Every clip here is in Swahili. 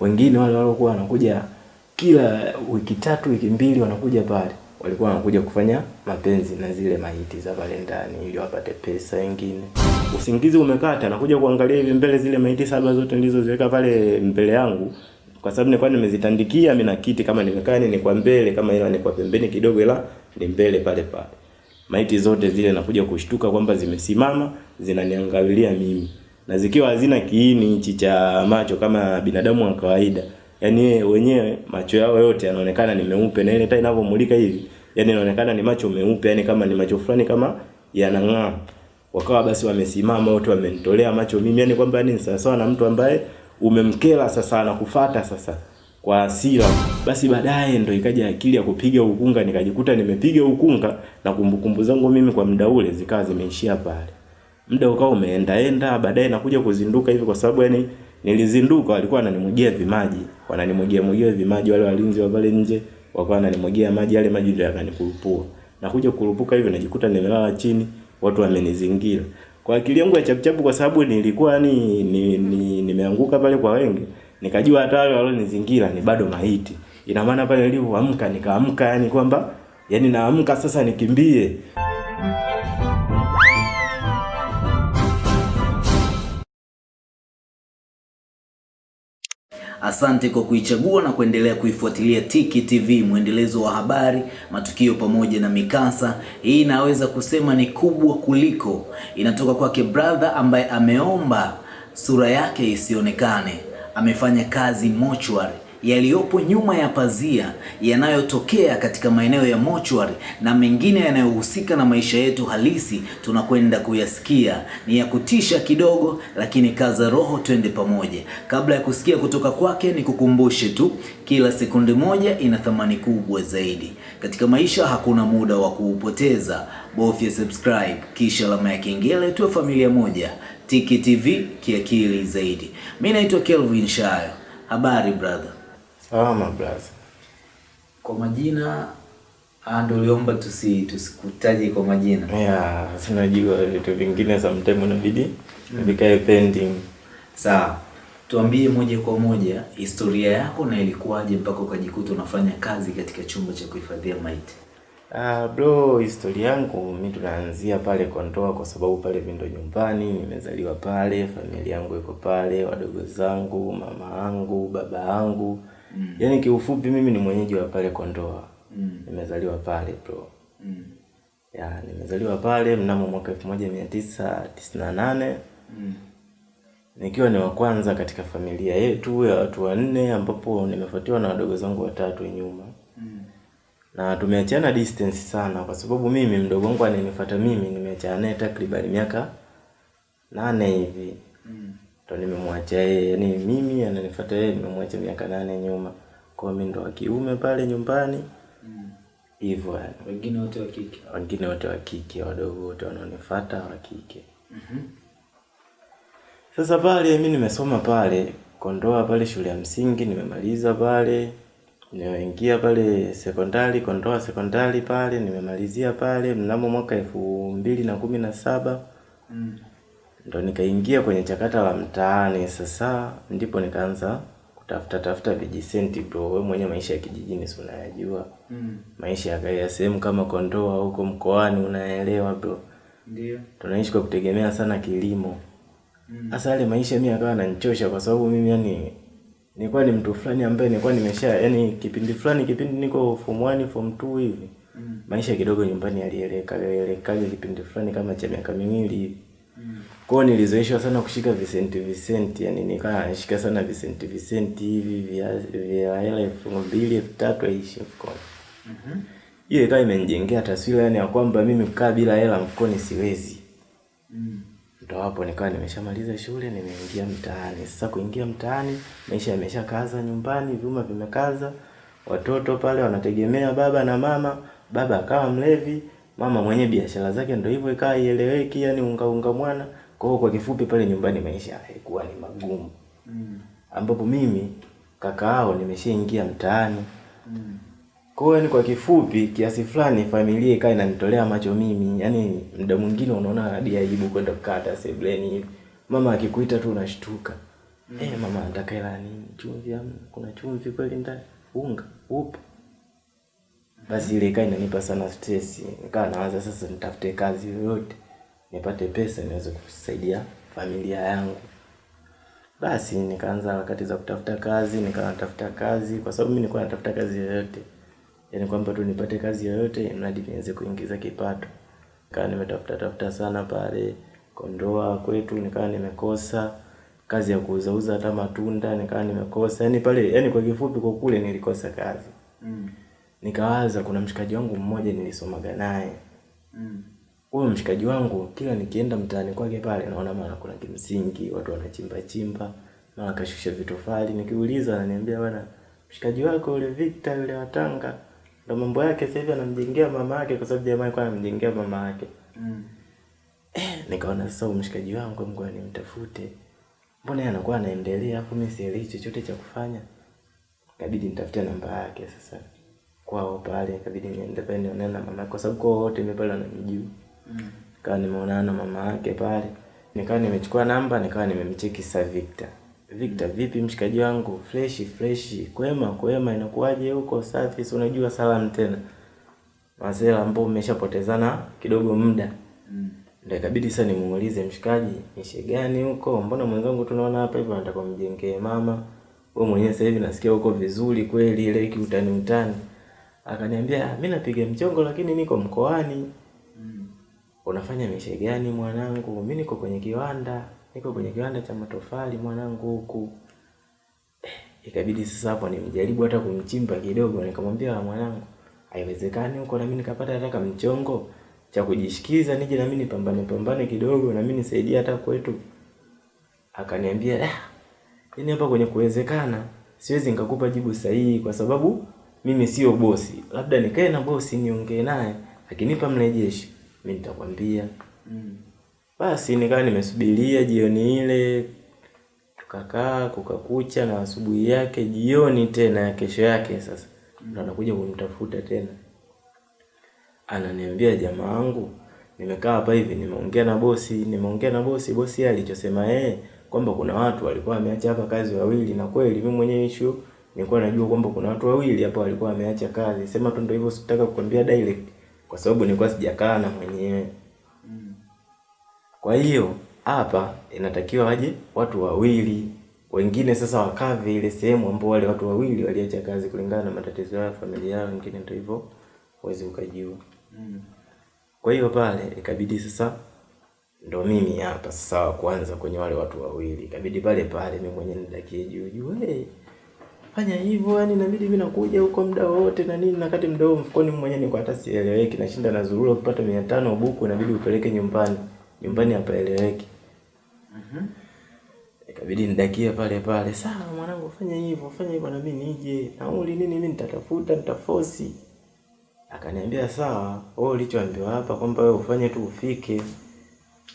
wengine wale waliokuwa wanakuja kila wiki tatu wiki mbili wanakuja pale. Walikuwa wanakuja kufanya mapenzi na zile maiti za pale ndani ili wapate pesa wengine usingizi umekata nakuja kuangalia hivi mbele zile maiti saba zote nilizoziweka pale mbele yangu. Kwa sababu nilikuwa nimezitandikia mimi na kiti kama nimekaa ni kwa mbele kama ila ni kwa pembeni kidogo ila ni mbele pale pale. Maiti zote zile nakuja kushtuka kwamba zimesimama zinaniangalia mimi na zikiwa hazina kiini hichi cha macho kama binadamu wa kawaida yani wenyewe macho yao yote yanaonekana ni meupe na ile taa inavyomulika hivi yani inaonekana ni macho meupe yani kama ni macho fulani kama yanang'aa. Wakawa basi wamesimama wote wamenitolea macho mimi yani kwamba ni sawasawa na mtu ambaye umemkela sasa anakufata sasa kwa hasira. Basi baadaye ndo ikaja akili ya kupiga ukunga nikajikuta nimepiga ukunga na kumbukumbu zangu mimi kwa muda ule zikawa zimeishia pale muda ukawa umeendaenda baadaye nakuja kuzinduka hivi kwa sababu yani nilizinduka walikuwa wananimwagia vimaji wananimwagia mwagia vimaji wale walinzi wa pale nje wakawa wananimwagia maji yale maji ndio yakanikulupua nakuja kurupuka hivi najikuta nimelala chini watu wamenizingira. Kwa akili yangu ya chapuchapu kwa sababu nilikuwa ni, ni, ni nimeanguka pale kwa wengi nikajua hata wale walionizingira ni bado maiti. Ina maana pale nilipoamka nikaamka yani kwamba yani naamka sasa nikimbie Asante kwa kuichagua na kuendelea kuifuatilia Tiki TV, mwendelezo wa habari, matukio pamoja na mikasa. Hii inaweza kusema ni kubwa kuliko, inatoka kwake brother ambaye ameomba sura yake isionekane. Amefanya kazi mochwari yaliyopo nyuma ya pazia yanayotokea katika maeneo ya mochwari na mengine yanayohusika na maisha yetu halisi, tunakwenda kuyasikia. Ni ya kutisha kidogo, lakini kaza roho, twende pamoja. Kabla ya kusikia kutoka kwake, ni kukumbushe tu, kila sekunde moja ina thamani kubwa zaidi katika maisha. Hakuna muda wa kuupoteza, bofya subscribe kisha alama ya kengele, tuwe familia moja. Tiki TV kiakili zaidi. Mimi naitwa Kelvin Shayo. Habari brother? Salama blaza Kwa majina ndo ndio uliomba tusi tusikutaje kwa majina. ya sinajua vitu vingine sometime inabidi vikae pending Sawa, tuambie moja kwa moja historia yako na ilikuwaje mpaka ukajikuta unafanya kazi katika chumba cha kuhifadhia maiti. Ah, bro, historia yangu mi tunaanzia pale Kondoa kwa sababu pale vindo nyumbani, nimezaliwa pale, familia yangu iko pale, wadogo zangu, mama yangu, baba yangu. Mm. Yaani kiufupi mimi ni mwenyeji wa pale Kondoa. Mm. Nimezaliwa pale bro. Mm. Ya, nimezaliwa pale mnamo mwaka 1998 Mm. nikiwa ni wa kwanza katika familia yetu ya watu wanne ambapo nimefuatiwa na wadogo zangu watatu nyuma. Mm. na tumeachana distance sana kwa sababu mimi mdogo wangu ananifuata mimi nimeachana naye takriban miaka nane hivi Mm. Ndo nimemwacha yeye yani mimi ananifuata yeye nimemwacha miaka nane nyuma kwa mimi ndo wa kiume pale nyumbani Mm. hivyo yani Wengine wote wa kike. wengine wote wa kike wadogo wote wanaonifuata wa kike mm -hmm. sasa pale mi nimesoma pale Kondoa pale shule ya msingi nimemaliza pale nimeingia pale sekondari Kondoa sekondari pale nimemalizia pale mnamo mwaka elfu mbili na kumi na saba Mm. Ndo nikaingia kwenye chakata la mtaani sasa ndipo nikaanza kutafuta tafuta vijisenti bro wewe mwenye maisha ya kijijini si unayajua Mm. maisha ya sehemu kama Kondoa huko mkoani unaelewa bro Ndio. tunaishi kwa kutegemea sana kilimo Mm. Sasa yale maisha mimi akawa ananichosha kwa sababu mimi yani nilikuwa ni mtu fulani ambaye nilikuwa nimesha yani kipindi fulani kipindi niko form 1 form 2 hivi. Mm. Maisha kidogo nyumbani yalieleka yalieleka kipindi fulani kama cha miaka miwili hivi. Kwa hiyo nilizoeshwa sana kushika visenti visenti yani nikawa nashika sana visenti visenti hivi vya vya hela elfu mbili elfu tatu aishi mfukoni. Mhm. Hiyo ikawa imenijengea taswira yani ya kwamba mimi kukaa bila hela mfukoni siwezi. Mm. Ndo hapo nikawa nimeshamaliza shule, nimeingia mtaani. Sasa kuingia mtaani, maisha yameshakaza nyumbani, vyuma vimekaza, watoto pale wanategemea baba na mama. Baba akawa mlevi, mama mwenye biashara zake, ndo hivyo ikawa ieleweki, yani unga unga mwana. Kwa hiyo kwa kifupi, pale nyumbani maisha haikuwa ni magumu, Mm. ambapo mimi kaka yao nimeshaingia mtaani. Mm. Kwa hiyo yani kwa kifupi kiasi fulani familia ikawa inanitolea macho mimi. Yaani muda mwingine unaona hadi aibu kwenda kukata sebleni hivi. Mama akikuita tu unashtuka. mm. Eh, mama nataka hela nini? Chumvi ama kuna chumvi kweli ndani? Unga upo? Basi ile ikawa inanipa sana stress. Nikawa nawaza sasa nitafute kazi yoyote nipate pesa niweze kusaidia familia yangu. Basi nikaanza harakati za kutafuta kazi, nikawa natafuta kazi kwa sababu mimi nilikuwa natafuta kazi yoyote. Yaani kwamba tu nipate kazi yoyote mradi niweze kuingiza kipato. Nikawa nimetafuta tafuta sana pale Kondoa kwetu nikawa nimekosa kazi ya kuuza uza hata matunda nikawa nimekosa. Yaani pale yaani kwa kifupi kwa kule nilikosa kazi. Mm. Nikawaza kuna mshikaji wangu mmoja nilisomaga naye. Mm. Huyo mshikaji wangu kila nikienda mtaani kwake pale naona mara kuna kimsingi, watu wanachimba chimba, mara kashusha vitofali, nikiuliza ananiambia bwana mshikaji wako yule Victor yule wa Tanga ndo mambo yake sasa hivi anamjengea mama yake kwa sababu jamaa alikuwa anamjengea mama yake. Mm. Eh, nikaona sasa mshikaji wangu ngoja nimtafute. Mbona yeye anakuwa anaendelea hapo mimi sielewi chochote cha kufanya. Ikabidi nitafute namba yake sasa. Kwao pale ikabidi niende pale nionane na mama kwa sababu kwao wote mimi pale wananijua. Mm. Nikawa nimeonana na mama yake pale. Nikawa nimechukua namba, nikawa nimemcheki sasa Victor. Victor, vipi mshikaji wangu? Fresh fresh. Kwema kwema inakuwaje huko safi? Si unajua salamu tena. Masela ambao mmeshapotezana kidogo muda. Mm. Ndio ikabidi sasa nimuulize mshikaji, nishe gani huko? Mbona mwenzangu tunaona hapa hivi anataka kumjengee mama. Wewe mwenyewe sasa hivi nasikia huko vizuri kweli ile utani utani. Akaniambia, "Mimi napiga mchongo lakini niko mkoani." Unafanya mishe gani mwanangu? Mimi niko kwenye kiwanda, niko kwenye kiwanda cha matofali mwanangu huku. Eh, ikabidi sasa hapo nimjaribu hata kumchimba kidogo, nikamwambia mwanangu, haiwezekani huko na mimi nikapata hata kamchongo cha kujishikiza nije na mimi nipambane pambane kidogo na mimi nisaidie hata kwetu. Akaniambia, "Ah, yaani hapa kwenye kuwezekana siwezi nikakupa jibu sahihi kwa sababu mimi sio bosi. Labda nikae na bosi niongee naye, akinipa mrejesho mimi nitakwambia." Mm. Basi nikawa nimesubiria jioni ile, tukakaa kukakucha, na asubuhi yake jioni tena ya kesho yake sasa mm. anakuja kunitafuta tena, ananiambia jamaa wangu, nimekaa hapa hivi, nimeongea na bosi, nimeongea na bosi. Bosi alichosema yeye kwamba kuna watu walikuwa wameacha hapa kazi wawili, na kweli mimi mwenyewe issue nilikuwa najua kwamba kuna watu wawili hapa walikuwa wameacha kazi. Sema tu ndio hivyo, sitaka kukwambia direct kwa sababu nilikuwa sijakaa na mwenyewe. Kwa hiyo hapa inatakiwa waje watu wawili, wengine sasa wakave ile sehemu ambao wale watu wawili waliacha kazi kulingana na matatizo yao ya familia yao, wengine ndio hivyo huwezi ukajua. Kwa hiyo pale ikabidi sasa ndo mimi hapa sasa wa kwanza kwenye wale watu wawili, ikabidi pale pale mimi mwenyewe nidakie juu juu, hey, fanya hivyo, yani inabidi mimi nakuja huko muda wote na nini, na kati muda huo mfukoni mmoja niko hata sieleweki, nashinda na zurura kupata 500 buku, inabidi upeleke nyumbani, nyumbani hapaeleweki. Mhm. Ikabidi nidakie pale pale, sawa mwanangu, fanya hivyo, fanya hivyo na mimi nije. Nauli nini mimi nitatafuta, nitafosi. Akaniambia sawa, wewe ulichoambiwa hapa kwamba wewe ufanye tu ufike,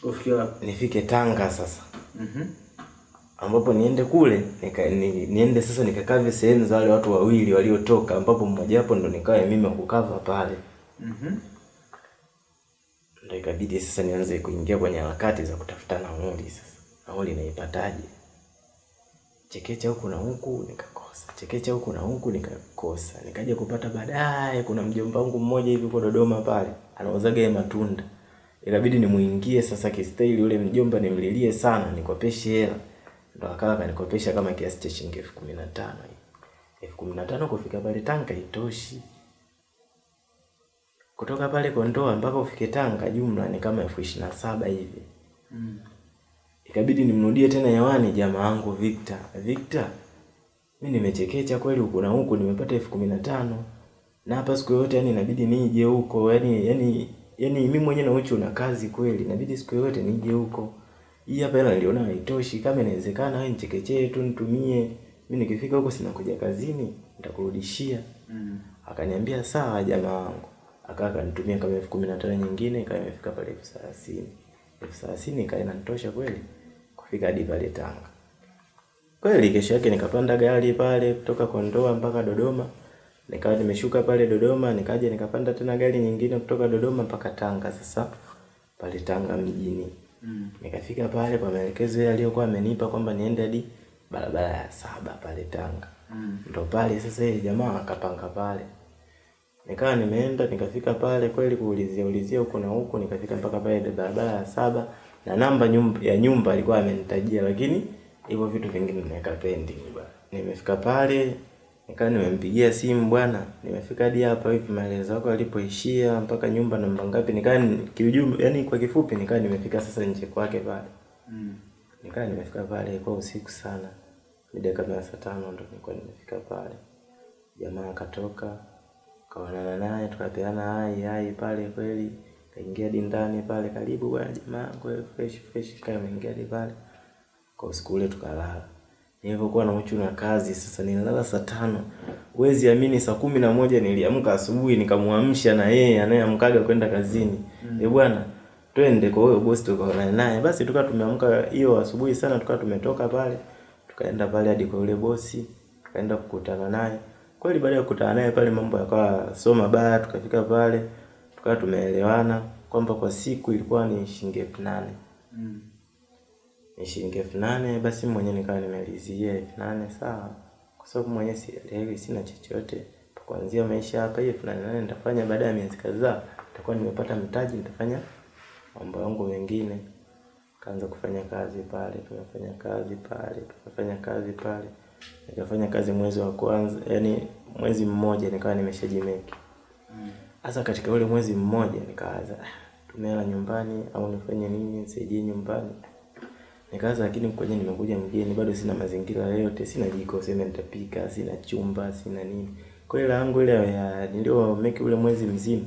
Ufike wapi? nifike Tanga sasa. Mhm. Ambapo niende kule, nika, ni, niende sasa nikakave sehemu za wale watu wawili waliotoka ambapo mmoja wapo ndo nikawa mimi kukava pale. Mhm. Ndio ikabidi sasa nianze kuingia kwenye harakati za kutafuta nauli sasa. Nauli naipataje? Chekecha huku na huku nikakosa, chekecha huku na huku nikakosa. Nikaja kupata baadaye, kuna mjomba wangu mmoja hivi kwa Dodoma pale anauzaga matunda, ikabidi nimuingie sasa kistaili. Yule mjomba nimlilie sana, nikopeshe hela, ndo akawa akanikopesha kama kiasi cha shilingi elfu kumi na tano elfu kumi na tano kufika pale Tanga itoshi kutoka pale Kondoa mpaka ufike Tanga jumla ni kama elfu ishirini na saba hivi. Mm. Ikabidi nimrudie tena hewani jamaa wangu Victor. Victor, mimi nimechekecha kweli huku na huku nimepata elfu kumi na tano na hapa siku yote yani inabidi nije huko yani yani yani mimi mwenyewe na uchu na kazi kweli inabidi siku yoyote nije huko. Hii hapa hela niliona haitoshi, kama inawezekana wewe nichekechee tu nitumie. Mimi nikifika huko sina kuja kazini, nitakurudishia. Mm. Akaniambia sawa jamaa wangu. akaa akanitumia kama elfu kumi na tano nyingine ikawa imefika pale elfu thelathini. Elfu thelathini ikawa inanitosha kweli kufika hadi pale Tanga. Kweli kesho yake nikapanda gari pale kutoka Kondoa mpaka Dodoma. Nikawa nimeshuka pale Dodoma, nikaja nikapanda tena gari nyingine kutoka Dodoma mpaka Tanga sasa pale Tanga mjini. Mm. Nikafika pale kwa maelekezo yale aliyokuwa amenipa kwamba niende hadi barabara ya saba pale Tanga. Mm. Ndo pale sasa ile jamaa akapanga pale. Nikawa nimeenda nikafika pale kweli kuulizia ulizia huko na huko nikafika mpaka pale barabara ya saba na namba nyumba, ya nyumba alikuwa amenitajia lakini hivyo vitu vingine nimeweka pending bwana. Nimefika pale nikawa nimempigia simu bwana, nimefika hadi hapa hivi maelezo yako alipoishia mpaka nyumba namba ngapi, nikawa ni- kiujumla, yani kwa kifupi nikawa nimefika sasa nje kwake pale. Nikawa nimefika pale kwa usiku sana, mida kama ya saa tano ndo nilikuwa nimefika pale. Jamaa akatoka kaonana naye tukapeana hai hai pale kweli, kaingia hadi ndani pale, karibu bwana jamaa, kwa fresh fresh, kama ingia hadi pale kwa usiku ule tukalala. Nilivyokuwa na uchu na kazi sasa, nililala saa tano. Huwezi amini, saa kumi na moja niliamka asubuhi, nikamwamsha na yeye anayeamkaga kwenda kazini. Mm. Eh bwana, twende kwa huyo bosi tukaonane naye. Basi tukawa tumeamka hiyo asubuhi sana, tukawa tumetoka pale, tukaenda pale hadi kwa yule bosi, tukaenda kukutana naye. Kweli baada ya kukutana naye pale mambo yakawa sio mabaya, tukafika pale, tukawa tumeelewana kwamba kwa siku ilikuwa ni shilingi elfu nane ni shilingi elfu nane basi mwenyewe nikawa nimelizia elfu nane sawa, kwa sababu mwenyewe sielewi, sina chochote kuanzia maisha hapa. Hiyo elfu nane nitafanya baada ya miezi kadhaa, nitakuwa nimepata mtaji, nitafanya mambo yangu mengine. Kaanza kufanya kazi pale, tumefanya kazi pale, tumefanya kazi pale, nikafanya kazi mwezi wa kwanza, yani mwezi mmoja nikawa nimeshajimeki. hasa mm. katika ule mwezi mmoja nikaanza "Ah, tumela nyumbani au nifanye nini nisaidie nyumbani. Nikaanza lakini kwenye nimekuja mgeni bado sina mazingira yoyote, sina jiko sema nitapika, sina chumba, sina nini. Kwa hiyo yangu ile ya nilio make ule mwezi mzima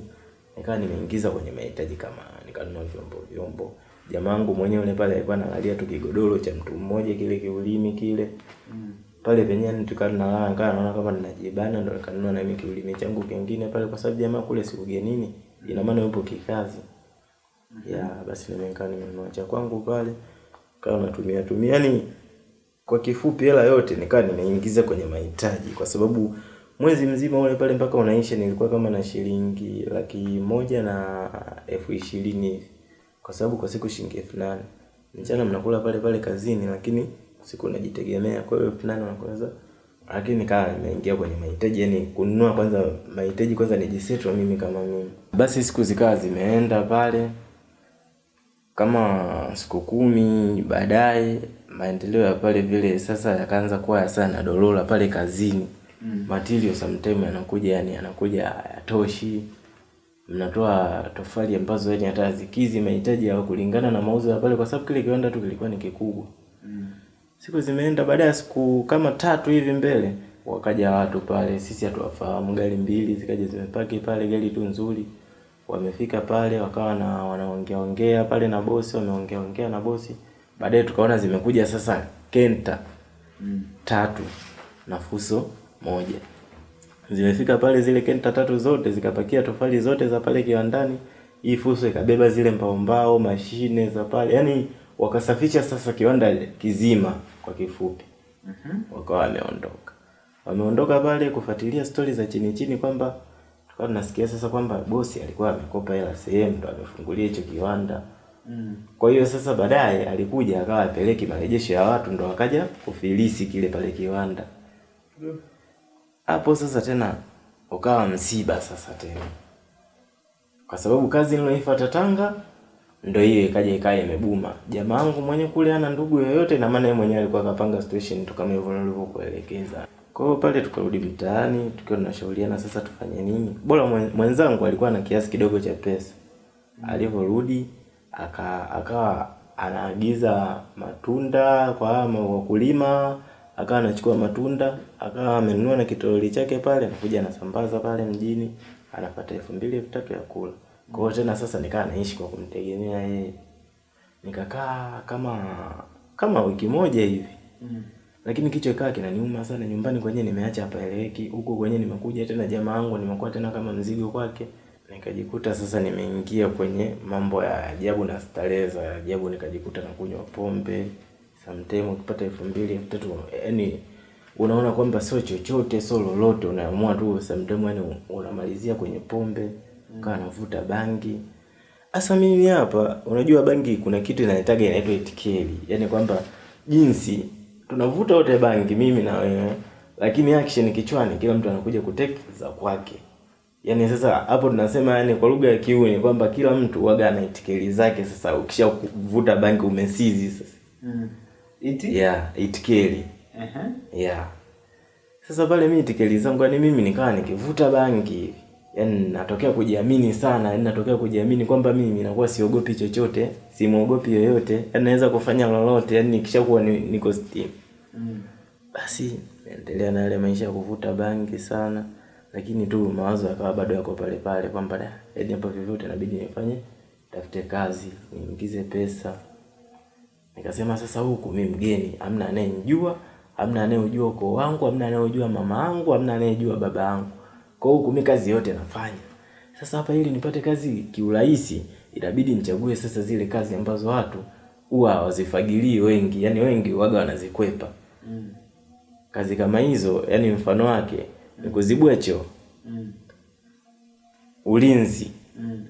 nikawa nimeingiza kwenye mahitaji kama nikanunua vyombo vyombo. Jamangu mwenyewe yule pale alikuwa analalia tu kigodoro cha mtu mmoja kile kiulimi kile. Mm. Pale penyewe tukawa tunalala nikawa naona kama ninajibana ndo nikanunua na mimi kiulimi changu kingine pale kwa sababu jamaa kule si ugenini, ina maana yupo kikazi. Mm. Ya basi nimekaa nimenunua cha kwangu pale. Kawa natumia tumia. Yani kwa kifupi hela yote nikawa nimeingiza kwenye mahitaji. Kwa sababu mwezi mzima ule pale mpaka unaisha nilikuwa kama na shilingi laki moja na elfu ishirini hivi. Kwa sababu kwa siku shilingi elfu nane. Mchana mnakula pale pale kazini lakini siku unajitegemea. Kwa hiyo elfu nane unakuweza lakini nikawa nimeingia kwenye mahitaji. Yani kununua kwanza mahitaji kwanza nijisetwa mimi kama mimi. Basi siku zikawa zimeenda pale kama siku kumi baadaye maendeleo ya pale vile sasa yakaanza kuwa ya sana dolola pale kazini. Mm. material sometime yanakuja yani yanakuja hayatoshi. Mnatoa tofali ambazo yani hata zikizi mahitaji ya kulingana na mauzo ya pale kwa sababu kile kiwanda tu kilikuwa ni kikubwa. Mm. siku zimeenda baada ya siku kama tatu hivi mbele wakaja watu pale sisi hatuwafahamu. Gari mbili zikaja zimepaki pale gari tu nzuri wamefika pale wakawa na wanaongeaongea pale na bosi wameongeaongea na bosi. Baadaye tukaona zimekuja sasa kenta mm. tatu na fuso moja. Zimefika pale zile kenta tatu zote zikapakia tofali zote za pale kiwandani. Hii fuso ikabeba zile mbaombao mbao mashine za pale. Yani wakasafisha sasa kiwanda kizima kwa kifupi. Wakawa wameondoka. Wameondoka pale kufuatilia stori za chini chini kwamba tukawa tunasikia sasa kwamba bosi alikuwa amekopa hela sehemu ndo amefungulia hicho kiwanda Mm. kwa hiyo sasa baadaye alikuja akawa apeleki marejesho ya watu ndo akaja kufilisi kile pale kiwanda hapo mm. sasa tena ukawa msiba sasa tena kwa sababu kazi niloifuata Tanga ndo hiyo ikaja ikaa imebuma. Jamaa wangu mwenye kule ana ndugu yoyote, na maana yeye mwenyewe alikuwa akapanga situation tu kama hivyo nilivyokuelekeza. Kwa hiyo pale tukarudi mtaani tukiwa tunashauriana sasa tufanye nini. Bora mwenzangu alikuwa na kiasi kidogo cha pesa. Alivyorudi aka akawa anaagiza matunda kwa ama wakulima, akawa anachukua matunda, akawa amenunua na kitoroli chake pale, anakuja anasambaza pale mjini, anapata elfu mbili elfu tatu ya kula. Kwa hiyo tena sasa nikawa naishi kwa kumtegemea yeye. Nikakaa kama kama wiki moja hivi. Lakini kichwa ikawa kinaniuma sana nyumbani kwenyewe nimeacha hapa eleweki. Huko kwenyewe nimekuja tena jamaa wangu nimekuwa tena kama mzigo kwake. Nikajikuta sasa nimeingia kwenye mambo ya ajabu na starehe za ajabu nikajikuta na kunywa pombe. Sometime ukipata elfu mbili elfu tatu yani unaona kwamba sio chochote sio lolote unaamua tu sometime yani unamalizia kwenye pombe ukawa navuta bangi Asa mimi hapa unajua bangi kuna kitu inaitaga inaitwa itikeli. Yaani kwamba jinsi tunavuta wote bangi mimi na wewe. Lakini action kichwani kila mtu anakuja kutake za kwake. Yaani sasa hapo tunasema yani kwa lugha ya kiume ni kwamba kila mtu waga ana itikeli zake sasa. Ukisha kuvuta bangi umesizi sasa. Mm. Iti? yeah itikeli. Uh -huh. yeah sasa pale mimi itikeli zangu yani mimi nikawa nikivuta bangi. hivi yaani natokea kujiamini sana yaani natokea kujiamini kwamba mimi nakuwa siogopi chochote simwogopi yoyote yaani naweza kufanya lolote yaani nikishakuwa ni, niko steam. Mm. basi naendelea na yale maisha ya kuvuta bangi sana lakini tu mawazo yakawa bado yako pale pale kwamba da yaani hapa vyovyote inabidi nifanye tafute kazi niingize pesa. Nikasema sasa huku mi mgeni amna anayenijua amna anayejua ukoo wangu amna anayejua mama yangu amna anayejua baba yangu kwa huku mi kazi yote nafanya sasa hapa ili nipate kazi kiurahisi itabidi nichague sasa zile kazi ambazo watu huwa hawazifagilii wengi yani wengi waga wanazikwepa Mm. kazi kama hizo yani mfano wake ni kuzibua choo Mm. ulinzi Mm.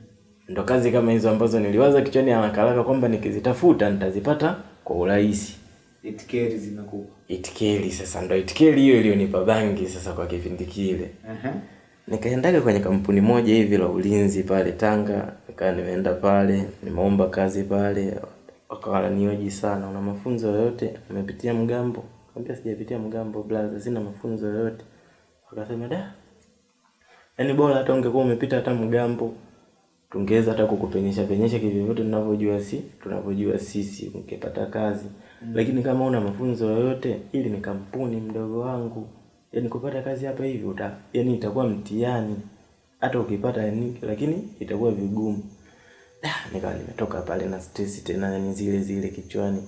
ndo kazi kama hizo ambazo niliwaza kichwani ya haraka kwamba nikizitafuta nitazipata kwa urahisi Itikeri zinakupa. itikeli sasa ndo itikeli hiyo iliyonipa bangi sasa kwa kipindi kile Aha. Nikaendaga kwenye kampuni moja hivi la ulinzi pale Tanga nikaa nimeenda pale nimeomba kazi pale wakawa wananioji sana una mafunzo yoyote? Umepitia mgambo. Kaambia sijapitia mgambo blaza sina mafunzo yoyote. Wakasema da yaani bora hata ungekuwa umepita hata mgambo tungeweza hata kukupenyesha penyesha kivyovyote tunavyojua si tunavyojua sisi ungepata kazi. Mm. lakini kama una mafunzo yoyote ili ni kampuni mdogo wangu yaani kupata kazi hapa hivi uta yaani itakuwa mtihani. Hata ukipata yani, lakini itakuwa vigumu. Da, nikawa nimetoka pale na stress tena yani zile zile kichwani.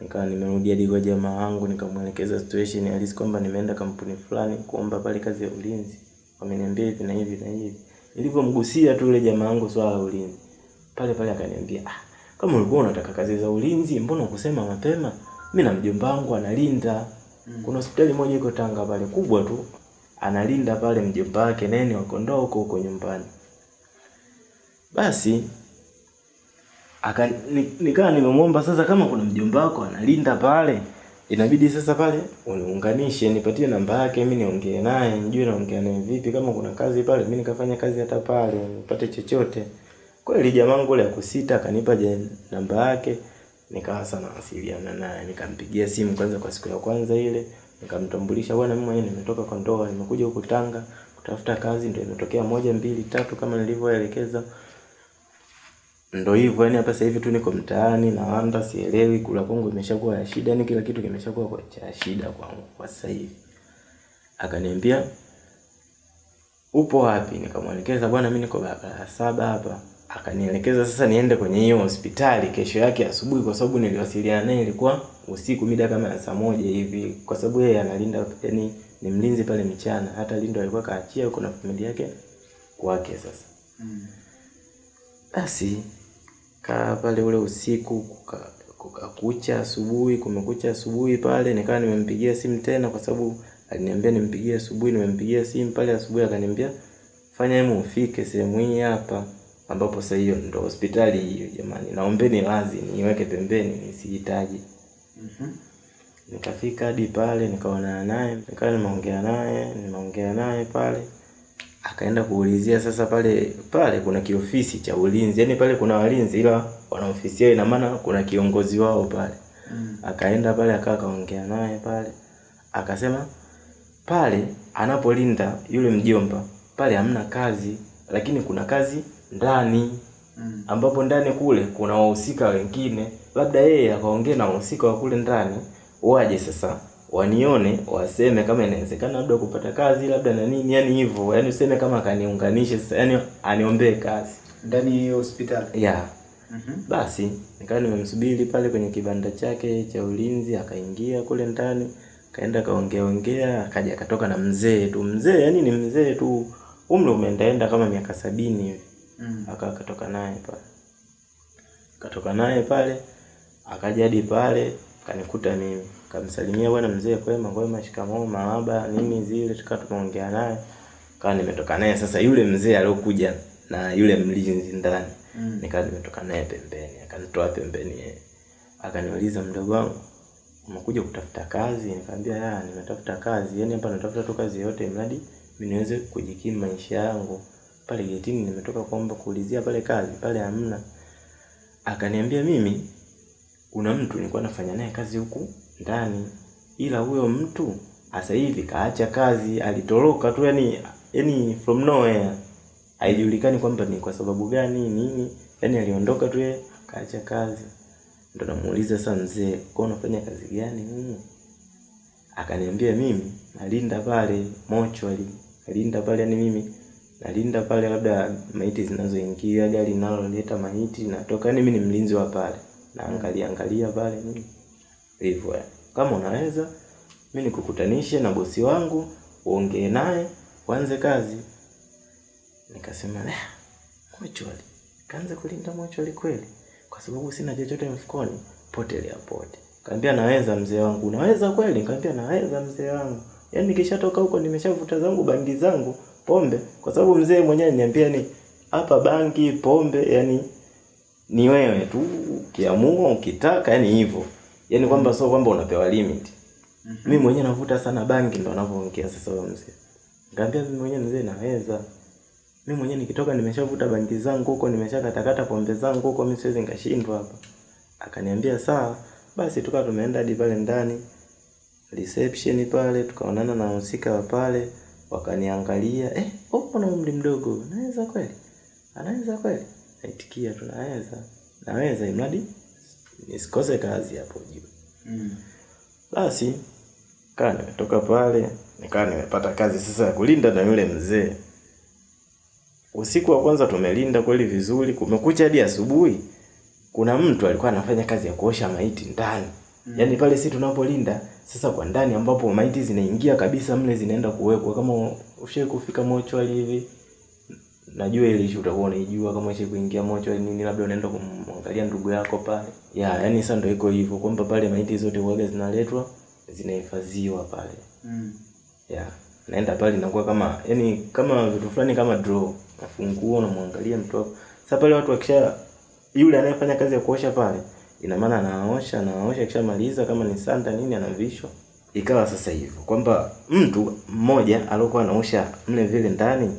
Nikawa nimerudi hadi kwa jamaa wangu nikamwelekeza situation halisi kwamba nimeenda kampuni fulani kuomba pale kazi ya ulinzi. Wameniambia hivi na hivi na hivi. Nilivyomgusia tu yule jamaa wangu swala la ulinzi. Pale pale akaniambia ah, kama ulikuwa unataka kazi za ulinzi mbona ukusema mapema? Mimi na mjomba wangu analinda kuna hospitali moja iko Tanga pale kubwa tu. Analinda pale mjomba wake nene wakondoo huko huko nyumbani. Basi aka ni- nimemwomba sasa kama kuna mjomba wako analinda pale inabidi sasa pale uniunganishe nipatie namba yake mimi niongee naye nijue naongea naye vipi kama kuna kazi pale mimi nikafanya kazi hata pale nipate chochote. Kweli jamangu ule akusita akanipa namba yake nikawa sana wasiliana naye nikampigia simu kwanza kwa siku ya kwanza ile nikamtambulisha bwana mimi mwenyewe nimetoka kwa ndoa nimekuja huku Tanga kutafuta kazi. Ndio imetokea moja mbili tatu kama nilivyoelekeza. Ndo hivyo yani hapa sasa hivi tu niko mtaani na wanda sielewi kula kwangu imeshakuwa ya shida yani kila kitu kimeshakuwa kwa cha shida kwangu kwa sasa hivi. Akaniambia upo wapi? Nikamwelekeza bwana mimi niko barabara saba hapa akanielekeza sasa niende kwenye hiyo hospitali kesho yake asubuhi kwa sababu niliwasiliana naye ilikuwa usiku mida kama ya saa moja hivi kwa sababu yeye analinda yani ni mlinzi pale mchana hata lindo alikuwa kaachia huko na familia yake kwake sasa Mm. basi kaa pale ule usiku kuka, kuka kucha asubuhi kumekucha asubuhi pale nikawa nimempigia simu tena kwa sababu aliniambia nimpigie asubuhi nimempigia simu pale asubuhi akaniambia fanya hemu ufike sehemu hii hapa ambapo sasa hiyo ndo hospitali hiyo jamani. Naombeni lazi niweke pembeni nisihitaji. Mhm. nikafika hadi pale nikaonana naye nikawa nimeongea naye nimeongea naye pale. Akaenda kuulizia sasa pale pale kuna kiofisi cha ulinzi yaani pale kuna walinzi ila wana ofisi yao ina maana kuna kiongozi wao pale. Mm. akaenda pale akaa akaongea naye pale. Akasema pale anapolinda yule mjomba pale hamna kazi lakini kuna kazi ndani Mm. ambapo ndani kule kuna wahusika wengine labda yeye akaongea na wahusika wa kule ndani waje sasa wanione waseme kama inawezekana labda kupata kazi labda na nini yani hivyo yani useme kama akaniunganishe sasa yani aniombee kazi Ndani ya hospitali. yeah Mm -hmm. basi nikawa nimemsubiri pale kwenye kibanda chake cha ulinzi akaingia kule ndani kaenda kaongea ongea akaja akatoka na mzee tu mzee yani ni mzee tu umri umeendaenda kama miaka sabini hivi Mm. aka akatoka naye pale katoka naye pale akaja hadi pale kanikuta mimi kamsalimia bwana mzee kwema kwema shikamoo marahaba nini zile tukawa tumeongea naye kaa nimetoka naye sasa yule mzee aliokuja na yule mlinzi ndani Mm. nikawa nimetoka naye pembeni akanitoa pembeni yeye akaniuliza mdogo wangu umekuja kutafuta kazi? Nikamwambia ya, nimetafuta kazi. yani hapa natafuta tu kazi yoyote mradi mimi niweze kujikimu maisha yangu. Pale getini nimetoka kuomba kuulizia pale kazi, pale hamna. Akaniambia mimi kuna mtu nilikuwa nafanya naye kazi huku ndani, ila huyo mtu sasa hivi kaacha kazi, alitoroka tu, yani yani from nowhere, haijulikani kwamba ni kwa sababu gani nini, yani aliondoka tu yeye kaacha kazi. Ndo namuuliza sasa, mzee, kwa unafanya kazi gani humu? Akaniambia mimi nalinda pale mochwali, alinda pale, yani mimi nalinda pale, labda maiti zinazoingia, gari linaloleta maiti natoka, yani mimi ni mlinzi wa pale, naangalia angalia pale nini hivyo. yani. Kama unaweza mimi nikukutanishe na bosi wangu, uongee naye, uanze kazi. Nikasema eh, mochwali, kaanze kulinda mochwali kweli? Kwa sababu sina chochote mfukoni, potelea pote. Kaambia naweza mzee wangu. Unaweza kweli? Kaambia naweza mzee wangu. Yaani nikishatoka huko nimeshavuta zangu bangi zangu, pombe, kwa sababu mzee mwenyewe niambia ni hapa bangi, pombe, yani ni wewe tu ukiamua ukitaka, yani hivyo. yani kwamba sio kwamba unapewa limit. Mimi mwenyewe navuta sana bangi ndo anavyoongea sasa huyo mzee. Nikamwambia mimi mwenyewe mzee naweza. Mimi mwenyewe nikitoka nimeshavuta bangi zangu huko, nimeshakatakata pombe zangu huko, mimi siwezi nikashindwa hapa. Akaniambia sawa, basi tukawa tumeenda hadi pale ndani reception pale, tukaonana na wahusika wa pale, wakaniangalia, eh, upo na umri mdogo, naweza kweli? Anaweza kweli? Naitikia tunaweza, naweza. Naweza imradi nisikose kazi hapo juu. Mm. Basi kaa nimetoka pale, nikaa nimepata kazi sasa ya kulinda na yule mzee. Usiku wa kwanza tumelinda kweli vizuri, kumekucha hadi asubuhi. Kuna mtu alikuwa anafanya kazi ya kuosha maiti ndani. Yaani pale si tunapolinda sasa kwa ndani ambapo maiti zinaingia kabisa mle zinaenda kuwekwa kama ushawahi kufika mochwali hivi. Najua ile issue utakuwa unaijua kama ushawahi kuingia mochwali nini labda unaenda kumwangalia ndugu yako pale. Ya, yeah, yaani sasa ndio iko hivyo kwamba pale maiti zote huaga zinaletwa zinahifadhiwa pale. Mm. Ya, naenda pale inakuwa kama yani kama vitu fulani kama draw. Nafunguo unamwangalia mtu wako. Sasa pale watu wakisha yule anayefanya kazi ya kuosha pale, ina maana anaosha, anaosha kisha maliza kama ni sanda nini anavishwa. Ikawa sasa hivyo kwamba mtu mmoja aliyokuwa anaosha mle vile ndani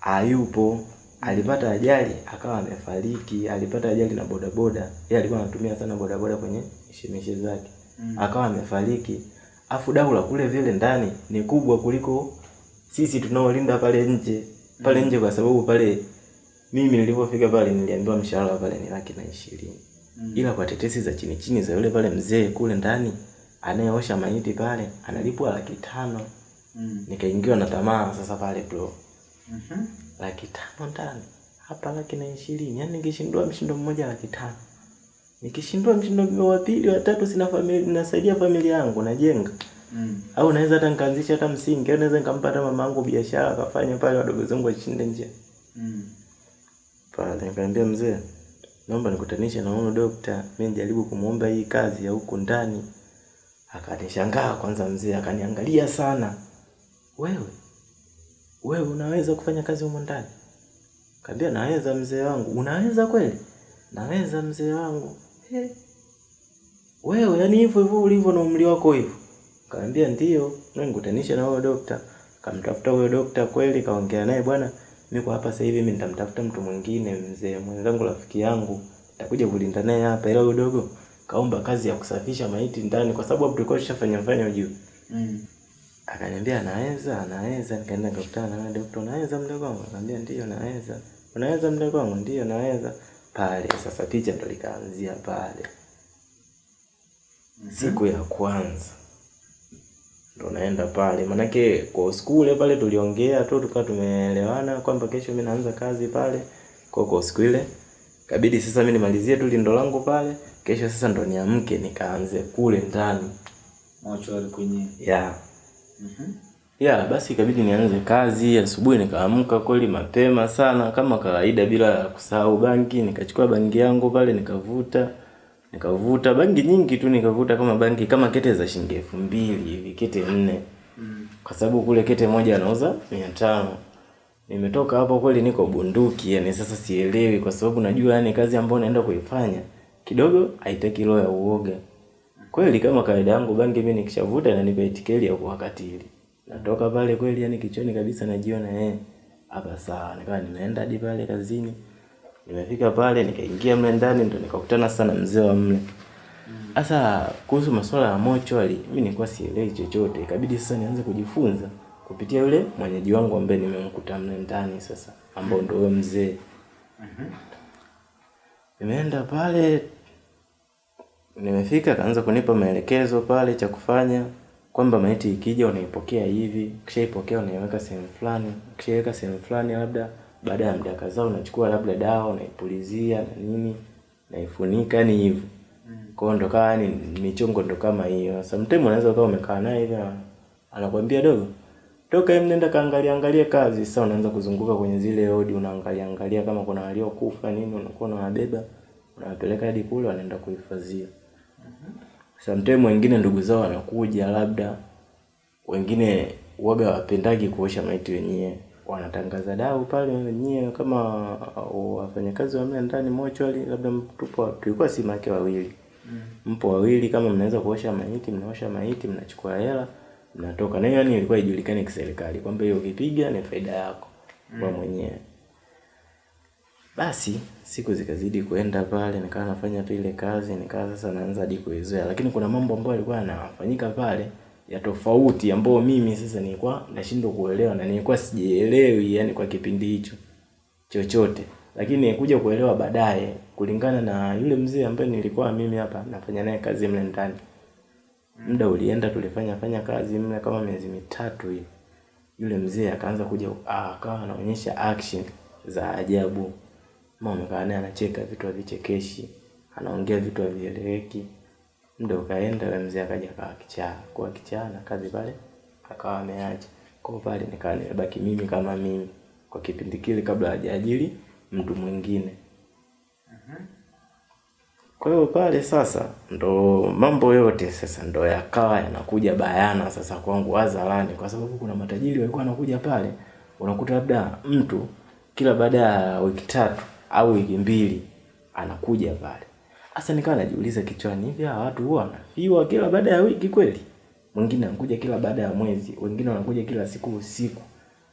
hayupo, alipata ajali akawa amefariki, alipata ajali na bodaboda. Yeye alikuwa anatumia sana bodaboda kwenye mishemishe zake. mm. Akawa amefariki. Afu dau la kule vile ndani ni kubwa kuliko sisi tunaolinda pale nje. Pale nje kwa sababu pale mimi nilipofika pale niliambiwa mshahara pale ni laki na ishirini. Ila kwa tetesi za chini chini za yule pale mzee kule ndani anayeosha maiti pale analipwa laki tano. Mm. Nikaingiwa na tamaa sasa pale bro. Mhm. Laki tano ndani. Hapa laki na ishirini. Yaani nikishindua mshindo mmoja laki tano. Nikishindwa mshindo wa pili wa tatu sina familia nasaidia familia yangu najenga. Mm. Au naweza hata nikaanzisha hata msingi, au naweza nikampata mama yangu biashara akafanya pale wadogo zangu washinde nje. Mm. Pale nikaambia mzee, naomba nikutanishe na huyo dokta, mimi nijaribu kumuomba hii kazi ya huku ndani. Akanishangaa kwanza mzee, akaniangalia sana. Wewe wewe unaweza kufanya kazi huko ndani? Kaambia naweza mzee wangu. Unaweza kweli? Naweza mzee wangu. He. Wewe yani hivyo hivyo ulivyo na umri wako hivyo. Kaambia ndio, nikutanishe na huyo dokta. Kamtafuta huyo dokta kweli, kaongea naye bwana, mimi kwa hapa sasa hivi mimi nitamtafuta mtu mwingine mzee mwenzangu rafiki yangu. Nitakuja kulinda naye hapa ila huyo dogo kaomba kazi ya kusafisha maiti ndani kwa sababu hapo tulikuwa tushafanya fanya juu. Mm. Akaniambia anaweza, anaweza. Nikaenda nikakutana na dokta, unaweza mdogo wangu? Akaniambia ndio naweza. Unaweza mdogo wangu? Ndio naweza. Pale sasa picha ndo likaanzia pale. Siku ya kwanza ndo naenda pale, manake kwa siku ile pale tuliongea tu tukawa tumeelewana kwamba kesho mimi naanza kazi pale. Kwa kwa siku ile kabidi sasa mimi nimalizie tu lindo langu pale, kesho sasa ndo niamke nikaanze kule ndani Mochwari kwenye. ya Mhm. ya basi ikabidi nianze kazi asubuhi. Nikaamka kweli mapema sana kama kawaida, bila kusahau bangi. Nikachukua bangi yangu pale nikavuta, nikavuta bangi nyingi tu, nikavuta kama bangi kama kete za shilingi elfu mbili hivi, kete nne, kwa sababu kule kete moja anauza mia tano. Nimetoka hapo kweli niko bunduki, yani sasa sielewi, kwa sababu najua yani kazi ambayo naenda kuifanya kidogo haitaki roho ya uoga. Kweli kama kawaida yangu bangi mimi nikishavuta nanipa itikeli ya kuwakatili. Natoka pale kweli yani kichoni kabisa najiona eh hapa sawa. Nikawa nimeenda hadi pale kazini. Nimefika pale nikaingia mle ndani ndo nikakutana sana mzee wa mle. Sasa kuhusu masuala ya mochwali mimi nilikuwa sielewi chochote. Ikabidi sasa nianze kujifunza kupitia yule mwenyeji wangu ambaye nimemkuta mle ndani sasa ambao ndio huyo mzee. Nimeenda pale nimefika akaanza kunipa maelekezo pale cha kufanya kwamba maiti ikija unaipokea hivi, ukishaipokea unaiweka sehemu fulani, ukishaiweka sehemu fulani labda baada ya muda kadhaa unachukua labda dawa unaipulizia na nini, naifunika yani hivyo. Kwa hiyo ndo kaa yani michongo ndo kama hiyo. Sometimes unaweza ukawa umekaa naye hivi anakuambia dogo toka hem nenda kaangalia angalia kazi. Sasa unaanza kuzunguka kwenye zile odi unaangalia angalia kama kuna waliokufa nini, unakuwa unawabeba unawapeleka hadi kule wanaenda kuhifadhia. Sometimes wengine ndugu zao wanakuja labda wengine waga wapendagi kuosha maiti wenyewe. Wanatangaza dau pale nyie kama wafanyakazi wa mle ndani mochwali labda tupo tulikuwa si make wawili. Mpo wawili kama mnaweza kuosha maiti, mnaosha maiti, mnachukua hela, mnatoka. Na yani ilikuwa ijulikane kiserikali kwamba hiyo ukipiga ni faida yako kwa mwenyewe. Basi siku zikazidi kuenda pale, nikawa nafanya tu ile kazi, nikawa sasa naanza hadi kuizoea, lakini kuna mambo ambayo yalikuwa yanafanyika pale ya tofauti ambayo mimi sasa nilikuwa nashindwa kuelewa na nilikuwa sijielewi, yani kwa kipindi hicho chochote, lakini kuja kuelewa baadaye kulingana na yule mzee ambaye nilikuwa mimi hapa nafanya naye kazi mle ndani. Muda ulienda, tulifanya fanya kazi mle kama miezi mitatu hivi. Yule mzee akaanza kuja ah, akawa anaonyesha action za ajabu. Mama amekaa naye anacheka vitu havichekeshi, anaongea vitu havieleweki. Muda ukaenda, yule mzee akaja akawa kichaa, kwa kichaa na kazi pale akawa ameacha. Kwa pale nikawa nimebaki mimi kama mimi kwa kipindi kile kabla hajaajiri mtu mwingine. Kwa hiyo pale sasa ndo mambo yote sasa ndo yakawa yanakuja bayana sasa kwangu hadharani, kwa sababu kuna matajiri walikuwa wanakuja pale, unakuta labda mtu kila baada ya wiki tatu au wiki mbili anakuja pale. Sasa nikawa najiuliza kichwani, hivi hawa watu huwa wanafiwa kila baada ya wiki kweli? Mwingine anakuja kila baada ya mwezi, wengine wanakuja kila siku usiku.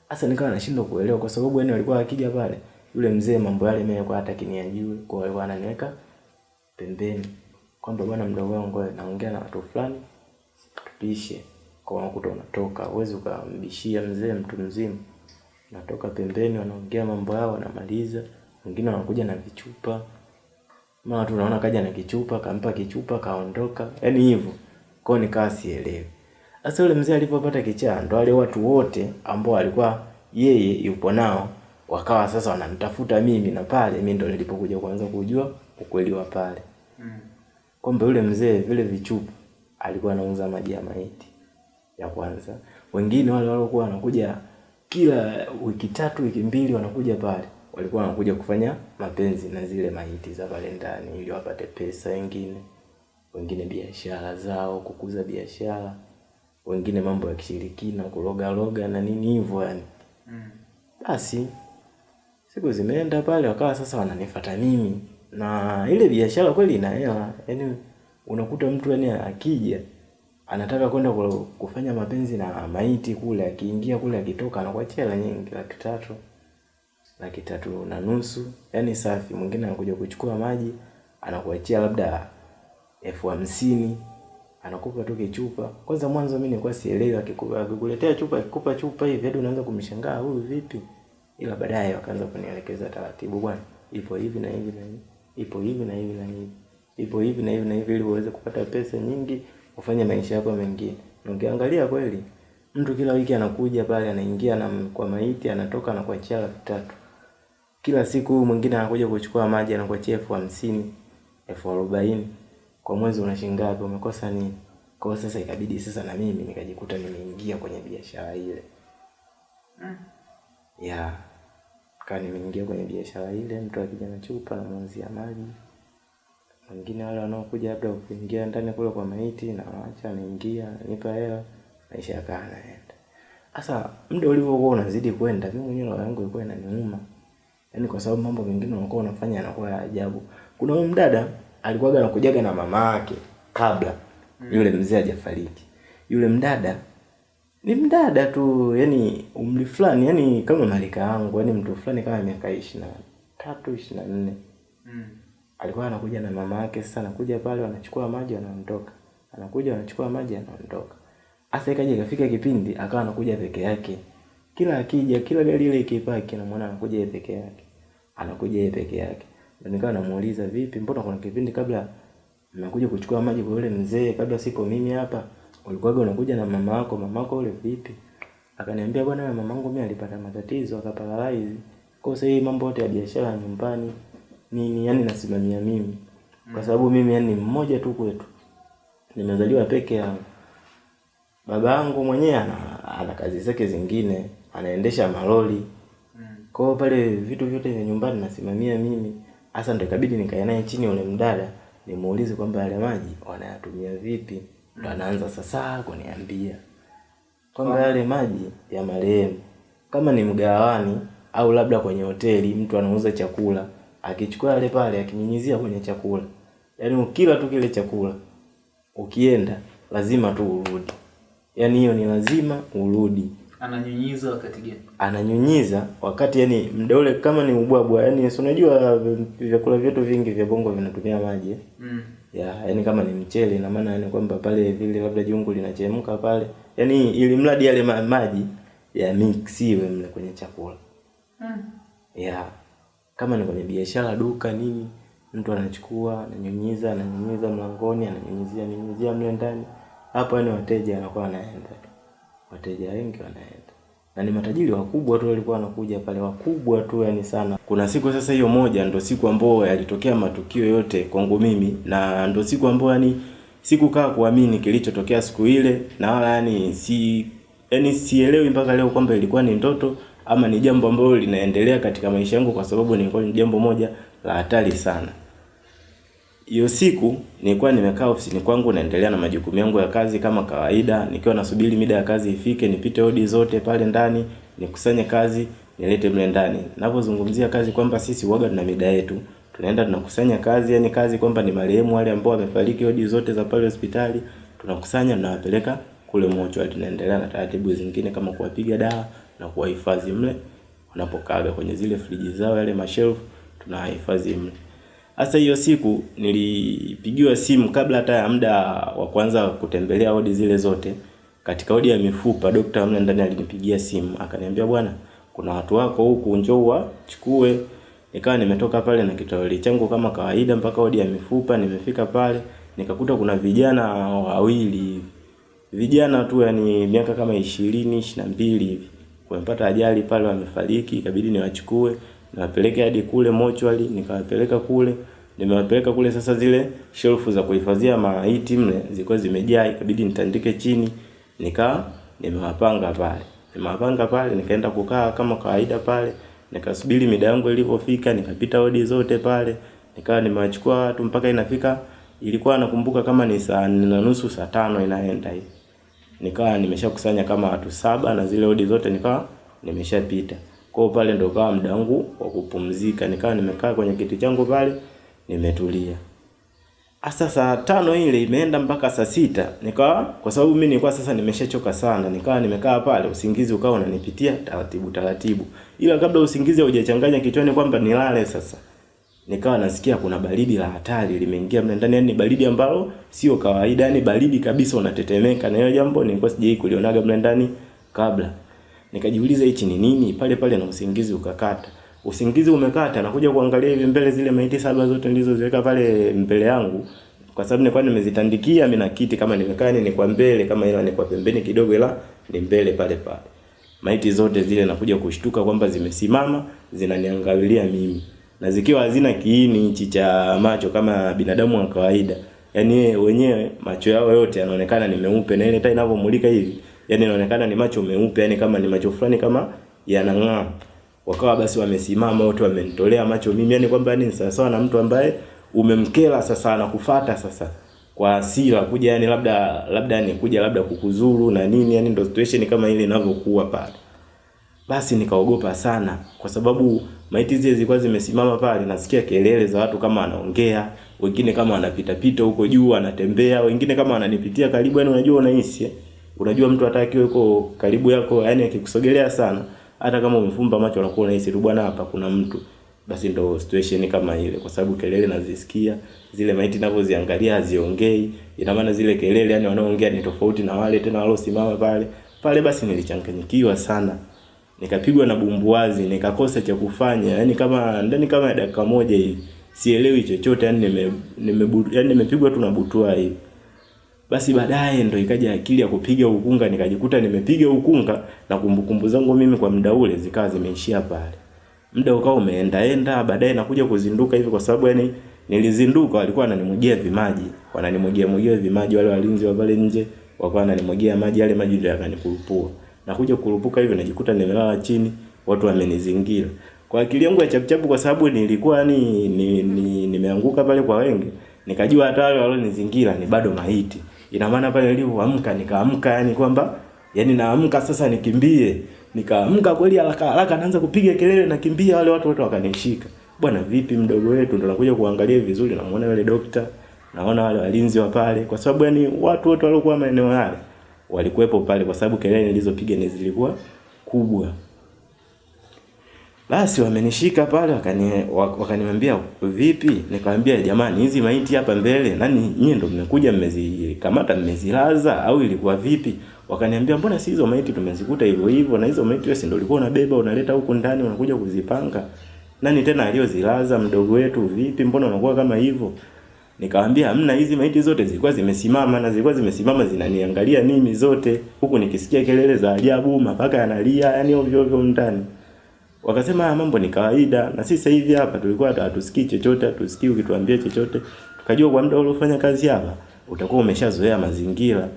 Asa nikawa nashindwa kuelewa kwa sababu yani walikuwa wakija pale, yule mzee mambo yale mimi kwa hata kiniajue, kwa hiyo ananiweka pembeni. Kwamba bwana mdogo wangu naongea na watu fulani tupishe. Kwa unakuta unatoka huwezi ukambishia mzee mtu mzima. Natoka pembeni wanaongea mambo yao wanamaliza. Wengine wanakuja na vichupa mara tu naona kaja na kichupa kampa kichupa kaondoka yani hivyo. Kwao nikawa sielewi. Sasa yule mzee alipopata kichaa ndo wale watu wote ambao alikuwa yeye yupo nao wakawa sasa wananitafuta mimi na pale mimi ndo nilipokuja kuanza kujua ukweli wa pale. Kwamba yule mzee vile vichupa alikuwa anauza maji ya maiti ya kwanza. Wengine wale waliokuwa wanakuja kila wiki tatu wiki mbili wanakuja pale, walikuwa wanakuja kufanya mapenzi na zile maiti za pale ndani ili wapate pesa. Wengine wengine biashara zao, kukuza biashara, wengine mambo ya kishirikina, kuroga roga na nini hivyo yani. Basi siku zimeenda pale, wakawa sasa wananifuata mimi na ile biashara kweli ina hela yani unakuta mtu yani akija anataka kwenda kufanya mapenzi na maiti kule akiingia kule akitoka anakuachia hela nyingi laki tatu laki tatu na nusu. Yani safi. Mwingine anakuja kuchukua maji anakuachia labda elfu hamsini anakupa tu kichupa. Kwanza mwanzo mimi nilikuwa sielewi akikuletea chupa akikupa chupa hivi hadi unaanza kumshangaa huyu vipi? Ila baadaye wakaanza kunielekeza taratibu bwana ipo hivi na hivi na hivi ipo hivi na hivi na hivi ipo hivi na hivi na hivi ili uweze kupata pesa nyingi ufanye maisha yako mengine. Na ukiangalia kweli mtu kila wiki anakuja pale anaingia na kwa maiti anatoka na anakuachia laki tatu kila siku mwingine anakuja kuchukua maji anakuachia elfu hamsini elfu arobaini. Kwa mwezi una shilingi ngapi? Umekosa nini? Kwa hiyo sasa ikabidi sasa na mimi nikajikuta nimeingia kwenye biashara ile. Mm. ya. Kaa nimeingia kwenye biashara ile mtu akija na chupa namuuzia maji. Wengine wale wanaokuja labda kuingia ndani kule kwa maiti na waacha anaingia nipa hela maisha yakaa naenda sasa muda ulivyokuwa unazidi kwenda mimi mwenyewe roho yangu ilikuwa inaniuma yaani kwa sababu mambo mengine unakuwa unafanya yanakuwa ya ajabu kuna huyu mdada alikuwaga anakujaga na mama yake kabla mm. Yule mzee hajafariki. Yule mdada ni mdada tu, yani umri fulani, yani kama malika yangu, yani mtu fulani kama miaka ishirini na tatu ishirini na nne alikuwa anakuja na mama yake. Sasa anakuja pale, wanachukua maji wanaondoka, anakuja wanachukua maji anaondoka. hasa ikaja ikafika kipindi akawa anakuja peke yake, kila akija, kila gari ile ikipaki, namwona anakuja yeye peke yake, anakuja yeye peke yake. Na nikawa namuuliza vipi, mbona kuna kipindi kabla nakuja kuchukua maji kwa yule mzee, kabla sipo mimi hapa, ulikuwa unakuja na mama yako, mama yako yule vipi? Akaniambia bwana, mama mamangu mimi alipata matatizo akaparalyze. Kwa sasa hii mambo yote ya biashara nyumbani nini, yani nasimamia mimi. Kwa sababu mimi yani mmoja tu kwetu. Nimezaliwa peke yangu. Baba yangu mwenyewe ana, ana kazi zake zingine, anaendesha malori. Kwa hiyo pale vitu vyote vya nyumbani nasimamia mimi. Hasa ndio ikabidi nikae naye chini ule mdada, nimuulize kwamba yale maji wanayatumia vipi. Ndo anaanza sasa kuniambia kwamba yale maji ya marehemu kama ni mgawani au labda kwenye hoteli mtu anauza chakula, akichukua yale pale akinyunyizia kwenye chakula, yaani ukila tu kile chakula ukienda lazima tu urudi, yaani hiyo ni lazima urudi. Ananyunyiza wakati gani? Ananyunyiza wakati yani muda ule kama ni ubwabwa, yani si unajua vyakula vyetu vingi vya bongo vinatumia maji? Mm. ya yani kama ni mchele ina maana yani kwamba pale vile labda jungu linachemka pale yani ili mradi yale ma maji ya mixiwe mle kwenye chakula Mm. ya kama ni kwenye biashara duka nini mtu anachukua ananyunyiza ananyunyiza mlangoni ananyunyizia nyunyizia mle ndani hapo yani wateja wanakuwa wanaenda tu wateja wengi wanaenda. Na ni matajiri wakubwa tu walikuwa wanakuja pale wakubwa tu yani sana. Kuna siku sasa hiyo moja ndo siku ambayo yalitokea matukio yote kwangu mimi na ndo siku ambayo yani sikukaa kuamini kilichotokea siku ile na wala yani si yani sielewi mpaka leo kwamba ilikuwa ni ndoto ama ni jambo ambalo linaendelea katika maisha yangu kwa sababu ni jambo moja la hatari sana hiyo siku nilikuwa nimekaa ofisini kwangu naendelea na majukumu yangu ya kazi kama kawaida, nikiwa nasubiri mida ya kazi ifike, nipite odi zote pale ndani, nikusanye kazi, nilete mle ndani. Ninapozungumzia kazi kwamba sisi uwaga tuna mida yetu. Tunaenda tunakusanya kazi, yani kazi kwamba ni marehemu wale ambao wamefariki, hodi zote za pale hospitali, tunakusanya tunawapeleka kule mochwari. Tunaendelea na taratibu zingine kama kuwapiga dawa na kuwahifadhi mle wanapokaaga kwenye zile friji zao, yale mashelf tunawahifadhi mle. Sasa hiyo siku nilipigiwa simu kabla hata ya muda wa kwanza kutembelea wodi zile zote. Katika wodi ya mifupa, daktari mle ndani alinipigia simu akaniambia, bwana, kuna watu wako huku, njoo uwachukue. Nikawa nimetoka pale na kitoweli changu kama kawaida mpaka wodi ya mifupa. Nimefika pale nikakuta kuna vijana wawili, vijana tu, yani miaka kama ishirini ishirini na mbili hivi, wamepata ajali pale, wamefariki, ikabidi niwachukue niwapeleke hadi kule mochwali, nikawapeleka kule, nimewapeleka kule. Sasa zile shelfu za kuhifadhia maiti mle zilikuwa zimejaa, ikabidi nitandike chini, nika nimewapanga pale, nimewapanga pale, nikaenda kukaa kama kawaida pale, nikasubiri mida yangu ilipofika, nikapita wodi zote pale, nikawa nimewachukua watu mpaka inafika, ilikuwa nakumbuka kama ni saa nne na nusu saa tano inaenda hivi, nikawa nimeshakusanya kama watu saba na zile wodi zote nikawa nimeshapita. Kwa pale ndo kawa muda wangu wa kupumzika, nikawa nimekaa kwenye kiti changu pale nimetulia. Asa saa tano ile imeenda mpaka saa sita. Nikawa, kwa sababu mimi nilikuwa sasa nimeshachoka sana, nikawa nimekaa pale, usingizi ukawa unanipitia taratibu taratibu, ila kabla usingizi haujachanganya kichwani kwamba nilale sasa, nikawa nasikia kuna baridi la hatari limeingia mle ndani, yani baridi ambalo sio kawaida, yani baridi kabisa, unatetemeka. Na hiyo jambo. Nilikuwa sijai kulionaga mle ndani kabla. Nikajiuliza hichi ni nini? Pale pale na usingizi ukakata. Usingizi umekata, nakuja kuangalia hivi mbele, zile maiti saba zote nilizoziweka pale mbele yangu, kwa sababu nilikuwa nimezitandikia mimi na kiti, kama nimekaa ni kwa mbele, kama ila ni kwa pembeni kidogo, ila ni mbele pale pale. Maiti zote zile nakuja kushtuka kwamba zimesimama zinaniangalia mimi, na zikiwa hazina kiini hichi cha macho kama binadamu wa kawaida. Yaani wenyewe macho yao yote yanaonekana ni meupe, na ile taa inavyomulika hivi yani inaonekana ni macho meupe, yani kama ni macho fulani kama yanang'aa. Wakawa basi wamesimama wote, wamenitolea macho mimi, yani kwamba ni sawa sawa na mtu ambaye umemkela sasa, anakufuata sasa kwa hasira kuja, yani labda labda ni kuja labda kukuzuru na nini, yani ndo situation kama ile inavyokuwa pale. Basi nikaogopa sana, kwa sababu maiti zile zilikuwa zimesimama pale, nasikia kelele za watu kama wanaongea, wengine kama wanapita pita huko juu wanatembea, wengine kama wananipitia karibu, yani unajua unahisi eh? Unajua mtu akiwa yuko karibu yako, yani akikusogelea sana, hata kama umefumba macho unakuwa unahisi tu bwana, hapa kuna mtu. Basi ndo situation kama ile, kwa sababu kelele nazisikia, zile maiti ninavyoziangalia haziongei, ina maana zile kelele yani wanaoongea ni tofauti na wale tena waliosimama pale pale. Basi nilichanganyikiwa sana, nikapigwa na bumbuazi, nikakosa cha kufanya, yani kama ndani kama ya dakika moja hivi sielewi chochote, yani nime, nime yani nimepigwa tu na butwa hivi. Basi baadaye ndo ikaja akili ya kupiga ukunga, nikajikuta nimepiga ukunga na kumbukumbu zangu mimi kwa muda ule zikawa zimeishia pale. Muda ukawa umeenda enda, baadaye nakuja kuzinduka hivi kwa sababu yani nilizinduka, walikuwa wananimwagia vimaji, wananimwagia mwagia vimaji wale walinzi wa pale nje, wakawa wananimwagia maji, yale maji ndio yakanikulupua. Nakuja kulupuka hivi najikuta nimelala chini, watu wamenizingira. Kwa akili yangu ya chapuchapu, kwa sababu nilikuwa ni, ni, ni, nimeanguka pale kwa wengi, nikajua hata wale walionizingira ni bado maiti. Ina maana pale nilipoamka nikaamka yani kwamba yani naamka sasa nikimbie. Nikaamka kweli haraka haraka naanza kupiga kelele nakimbia, wale watu wote wakanishika. Bwana vipi mdogo wetu, ndo nakuja kuangalia vizuri, namuona yule dokta, naona wale walinzi wa pale, kwa sababu yani watu wote waliokuwa maeneo yale walikuwepo pale, kwa sababu kelele nilizopiga ni zilikuwa kubwa. Basi wamenishika pale wakani wakaniambia vipi? Nikamwambia jamani, hizi maiti hapa mbele nani nyinyi ndo mmekuja mmezikamata mmezilaza au ilikuwa vipi? Wakaniambia mbona si hizo maiti tumezikuta hivyo hivyo na hizo maiti wewe ndio ulikuwa unabeba unaleta huku ndani unakuja kuzipanga. Nani tena aliyozilaza mdogo wetu vipi? Mbona unakuwa kama hivyo? Nikamwambia hamna, hizi maiti zote zilikuwa zimesimama na zilikuwa zimesimama zinaniangalia mimi zote, huku nikisikia kelele za ajabu, mapaka yanalia, yani ovyo ovyo ndani. Wakasema haya mambo ni kawaida, na sisi hivi hapa tulikuwa hatusikii chochote, hatusikii ukituambia chochote. Tukajua kwa muda uliofanya kazi hapa utakuwa umeshazoea mazingira.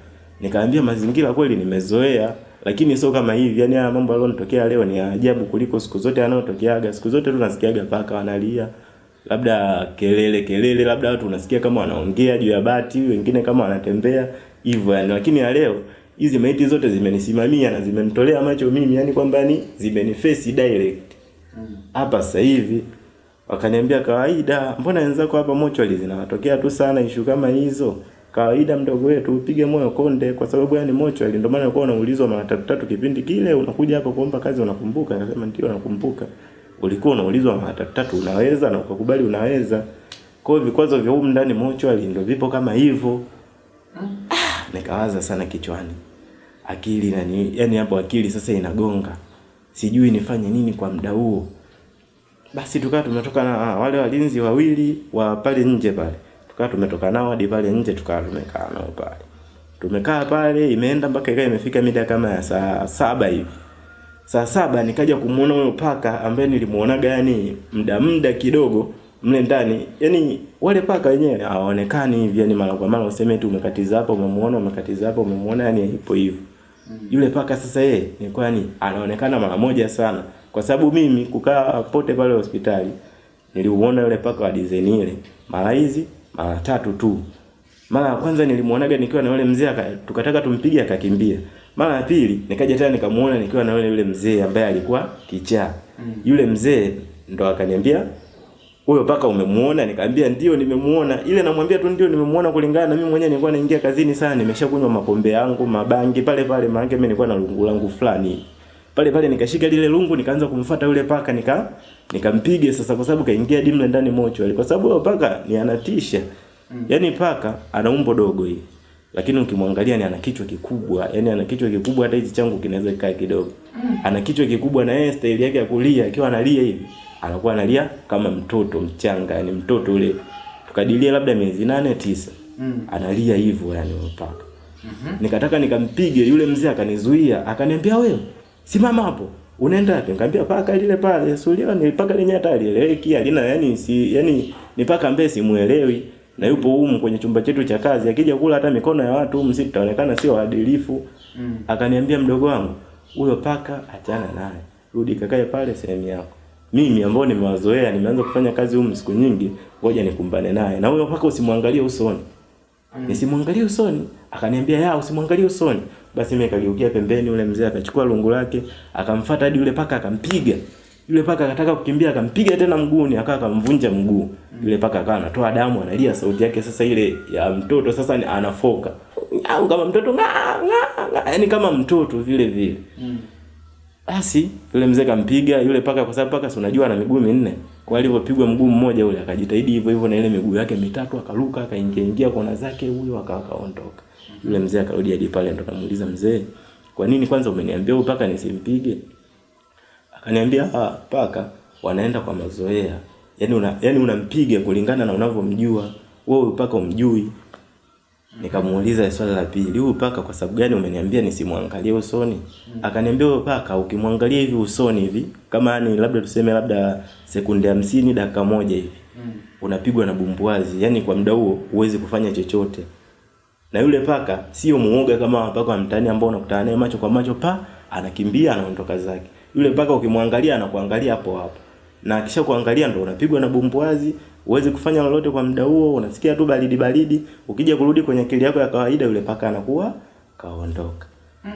Nikaambia mazingira kweli nimezoea, lakini sio kama hivi. Yani haya mambo yaliyonitokea leo ni ajabu kuliko siku zote yanayotokeaga. Siku zote tunasikiaga paka wanalia, labda kelele kelele, labda watu unasikia kama wanaongea juu ya bati, wengine kama wanatembea hivyo yani, lakini ya leo hizi maiti zote zimenisimamia na zimenitolea macho mimi, yani kwamba ni zimeniface direct hapa mm. sasa hivi. Wakaniambia kawaida, mbona wenzako hapa mochwali zinawatokea tu sana ishu kama hizo? Kawaida mdogo wetu, upige moyo konde, kwa sababu yani mochwali, ndio maana ulikuwa unaulizwa mara tatu tatu kipindi kile unakuja hapa kuomba kazi, unakumbuka? Nikasema ndio nakumbuka. Ulikuwa unaulizwa mara tatu tatu, unaweza na ukakubali unaweza. Kwa hiyo vikwazo vya humu ndani mochwali ndio vipo kama hivyo. Ah, nikawaza sana kichwani akili na ni, yani hapo akili sasa inagonga, sijui nifanye nini kwa muda huo. Basi tukawa tumetoka na wale walinzi wawili wa pale nje pale, tukawa tumetoka nao hadi pale nje, tukawa tumekaa nao pale. Tumekaa pale, imeenda mpaka ikawa imefika mida kama ya saa saba hivi. Saa saba nikaja kumuona huyo paka ambaye nilimuonaga yani muda muda kidogo mle ndani, yani wale paka wenyewe hawaonekani hivi, yani mara kwa mara useme tu umekatiza hapa, umemuona, umekatiza hapa, umemuona, yani ipo hivyo. Yule paka sasa yeye nilikuwa yani anaonekana mara moja sana, kwa sababu mimi kukaa pote pale hospitali niliuona yule paka wa design ile mara hizi mara tatu tu. Mara ya kwanza nilimuonaga nikiwa na yule mzee tukataka tumpige akakimbia. Mara ya pili nikaja tena nikamuona nikiwa na yule yule mzee ambaye alikuwa kichaa. Yule mzee ndo akaniambia huyo paka umemuona? Nikamwambia ndio nimemuona. Ile namwambia tu ndio nimemuona kulingana na mimi mwenyewe nilikuwa naingia kazini sana, nimeshakunywa mapombe yangu, mabangi pale pale, maana mimi nilikuwa na lungu langu fulani. Pale pale nikashika lile lungu nikaanza kumfuata yule paka nika nikampige sasa kwa sababu kaingia dimle ndani mocho. Kwa sababu huyo paka ni anatisha. Yaani paka ana umbo dogo hii. Lakini ukimwangalia ni ana kichwa kikubwa, yani ana kichwa kikubwa hata hizi changu kinaweza kikaa kidogo. Ana kichwa kikubwa na yeye style yake ya kulia akiwa analia hivi anakuwa analia kama mtoto mchanga, yani mtoto ule tukadilia labda miezi nane tisa, mm. analia hivyo yani mpaka mm -hmm. Nikataka nikampige yule mzee, akanizuia akaniambia, wewe simama hapo, unaenda wapi? Nikamwambia paka lile pale, sulio ni paka lenye hata alieleweki, alina yani si yani ni paka ambaye simuelewi na yupo humu kwenye chumba chetu cha kazi, akija kula hata mikono ya watu humu sisi tutaonekana sio waadilifu. Mm. Akaniambia mdogo wangu, huyo paka achana naye, rudi kakae pale sehemu yako mimi ambao nimewazoea nimeanza kufanya kazi humu siku nyingi, ngoja nikumbane naye. Na huyo mpaka usimwangalie usoni. Mm. Nisimwangalie usoni. Akaniambia ya usimwangalie usoni. Basi mimi nikageukia pembeni, ule mzee akachukua lungu lake, akamfuata hadi yule paka akampiga. Yule paka akataka kukimbia akampiga tena mguuni akawa akamvunja mguu. Yule paka akawa anatoa damu analia sauti yake sasa ile ya mtoto sasa ni anafoka. Au kama mtoto nga nga yani kama mtoto vile vile. Basi yule mzee kampiga yule paka kwa sababu paka si unajua ana miguu minne. Kwa alivyopigwa mguu mmoja ule akajitahidi hivyo hivyo na ile miguu yake mitatu akaruka akaingia ingia kona zake huyo akaondoka. Yule mzee akarudi hadi pale ndo namuuliza mzee, kwa nini kwanza umeniambia huyu paka nisimpige? Akaniambia ah, paka wanaenda kwa mazoea. Yaani una yaani unampiga kulingana na unavyomjua. Wewe paka umjui. Nikamuuliza swali la pili, huyu paka kwa sababu gani umeniambia nisimwangalie usoni? Akaniambia huyu paka ukimwangalia hivi usoni hivi, kama ni labda tuseme labda sekunde hamsini dakika moja hivi. Unapigwa na bumbuazi, yani kwa muda huo huwezi kufanya chochote. Na yule paka sio muoga kama paka wa mtaani ambao unakutana naye macho kwa macho pa anakimbia anaondoka zake. Yule paka ukimwangalia anakuangalia hapo hapo. Na akisha kuangalia ndo unapigwa na bumbuazi, huwezi kufanya lolote kwa muda huo, unasikia tu baridi baridi, ukija kurudi kwenye akili yako ya kawaida yule paka anakuwa kaondoka. Mm.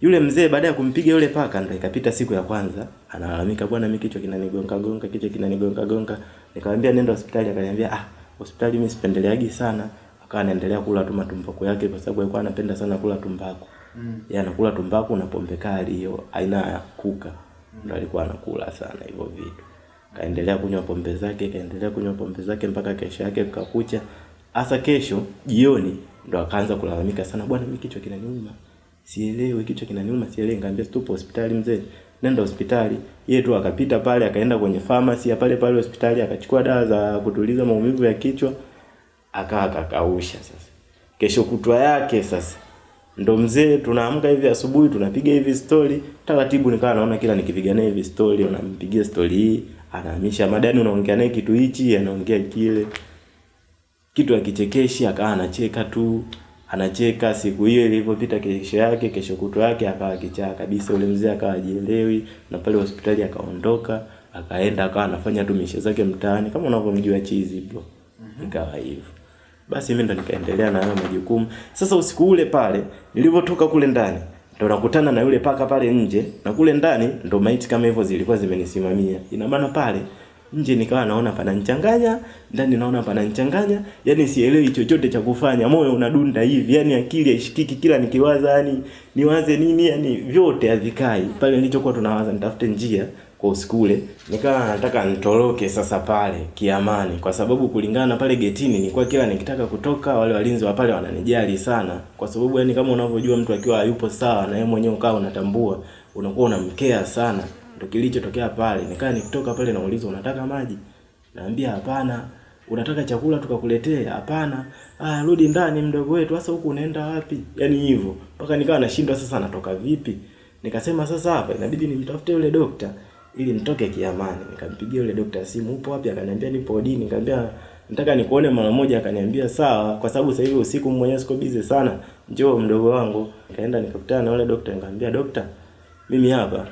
Yule mzee baada ya kumpiga yule paka ndo ikapita siku ya kwanza, analalamika bwana, mimi kichwa kinanigonga gonga, kichwa kinanigonga gonga. Nikamwambia nenda hospitali, akaniambia ah, hospitali mimi sipendeleagi sana. Akawa anaendelea kula tu matumbaku yake kwa sababu alikuwa anapenda sana kula tumbaku. Mm. Yeye anakula tumbaku na pombe kali hiyo aina ya kuka. Ndo alikuwa anakula sana hivyo vitu. Kaendelea kunywa pombe zake, kaendelea kunywa pombe zake mpaka kesho yake kukakucha. Hasa kesho jioni ndo akaanza kulalamika sana, bwana mimi kichwa kinaniuma. Sielewi kichwa kinaniuma, sielewi. Ngambia tupo hospitali mzee. Nenda hospitali. Yeye tu akapita pale akaenda kwenye pharmacy pale pale hospitali akachukua dawa za kutuliza maumivu ya kichwa akaa akakausha sasa. Kesho kutwa yake sasa ndo mzee tunaamka hivi asubuhi tunapiga hivi story taratibu, nikawa naona kila nikipiga naye hivi story, unampigia story hii anahamisha madani, unaongea naye kitu hichi, anaongea kile kitu akichekeshi, akawa anacheka tu anacheka. Siku hiyo ilivyopita, kesho yake, kesho kutwa yake akawa kichaa kabisa. Ule mzee akawa ajielewi, na pale hospitali akaondoka, akaenda akawa anafanya tu mishe zake mtaani kama unavyomjua chizi bro. Ikawa hivyo. Basi mimi ndo nikaendelea na hayo majukumu. Sasa usiku ule pale nilivyotoka kule ndani ndo nakutana na yule paka pale nje na kule ndani ndo maiti kama hivyo zilikuwa zimenisimamia. Ina maana pale nje nikawa naona pananichanganya, ndani naona pananichanganya, yani sielewi chochote cha kufanya. Moyo unadunda hivi, yani akili haishikiki kila nikiwaza yani niwaze nini yani vyote havikai. Pale nilichokuwa tunawaza nitafute njia kwa usiku ule nikawa nataka nitoroke sasa pale kiamani, kwa sababu kulingana na pale getini nilikuwa kila nikitaka kutoka wale walinzi wa pale wananijali sana, kwa sababu yani kama unavyojua mtu akiwa hayupo sawa na yeye mwenyewe ukawa unatambua, unakuwa unamkea sana. Ndio kilichotokea pale. nikawa nikitoka pale naulizwa unataka maji? Naambia hapana. Unataka chakula tukakuletee? Hapana. Ah, rudi ndani mdogo wetu. Sasa huku unaenda wapi? Yaani hivyo. Mpaka nikawa nashindwa sasa natoka vipi? Nikasema sasa hapa inabidi nimtafute yule dokta ili nitoke kiamani. Nikampigia yule dokta simu, upo wapi? Akaniambia nipo odini. Nikamwambia nataka nikuone mara moja. Akaniambia sawa, kwa sababu sasa hivi usiku mwenyewe siko busy sana, njoo mdogo wangu. Nikaenda nikakutana na yule dokta, nikamwambia dokta, mimi hapa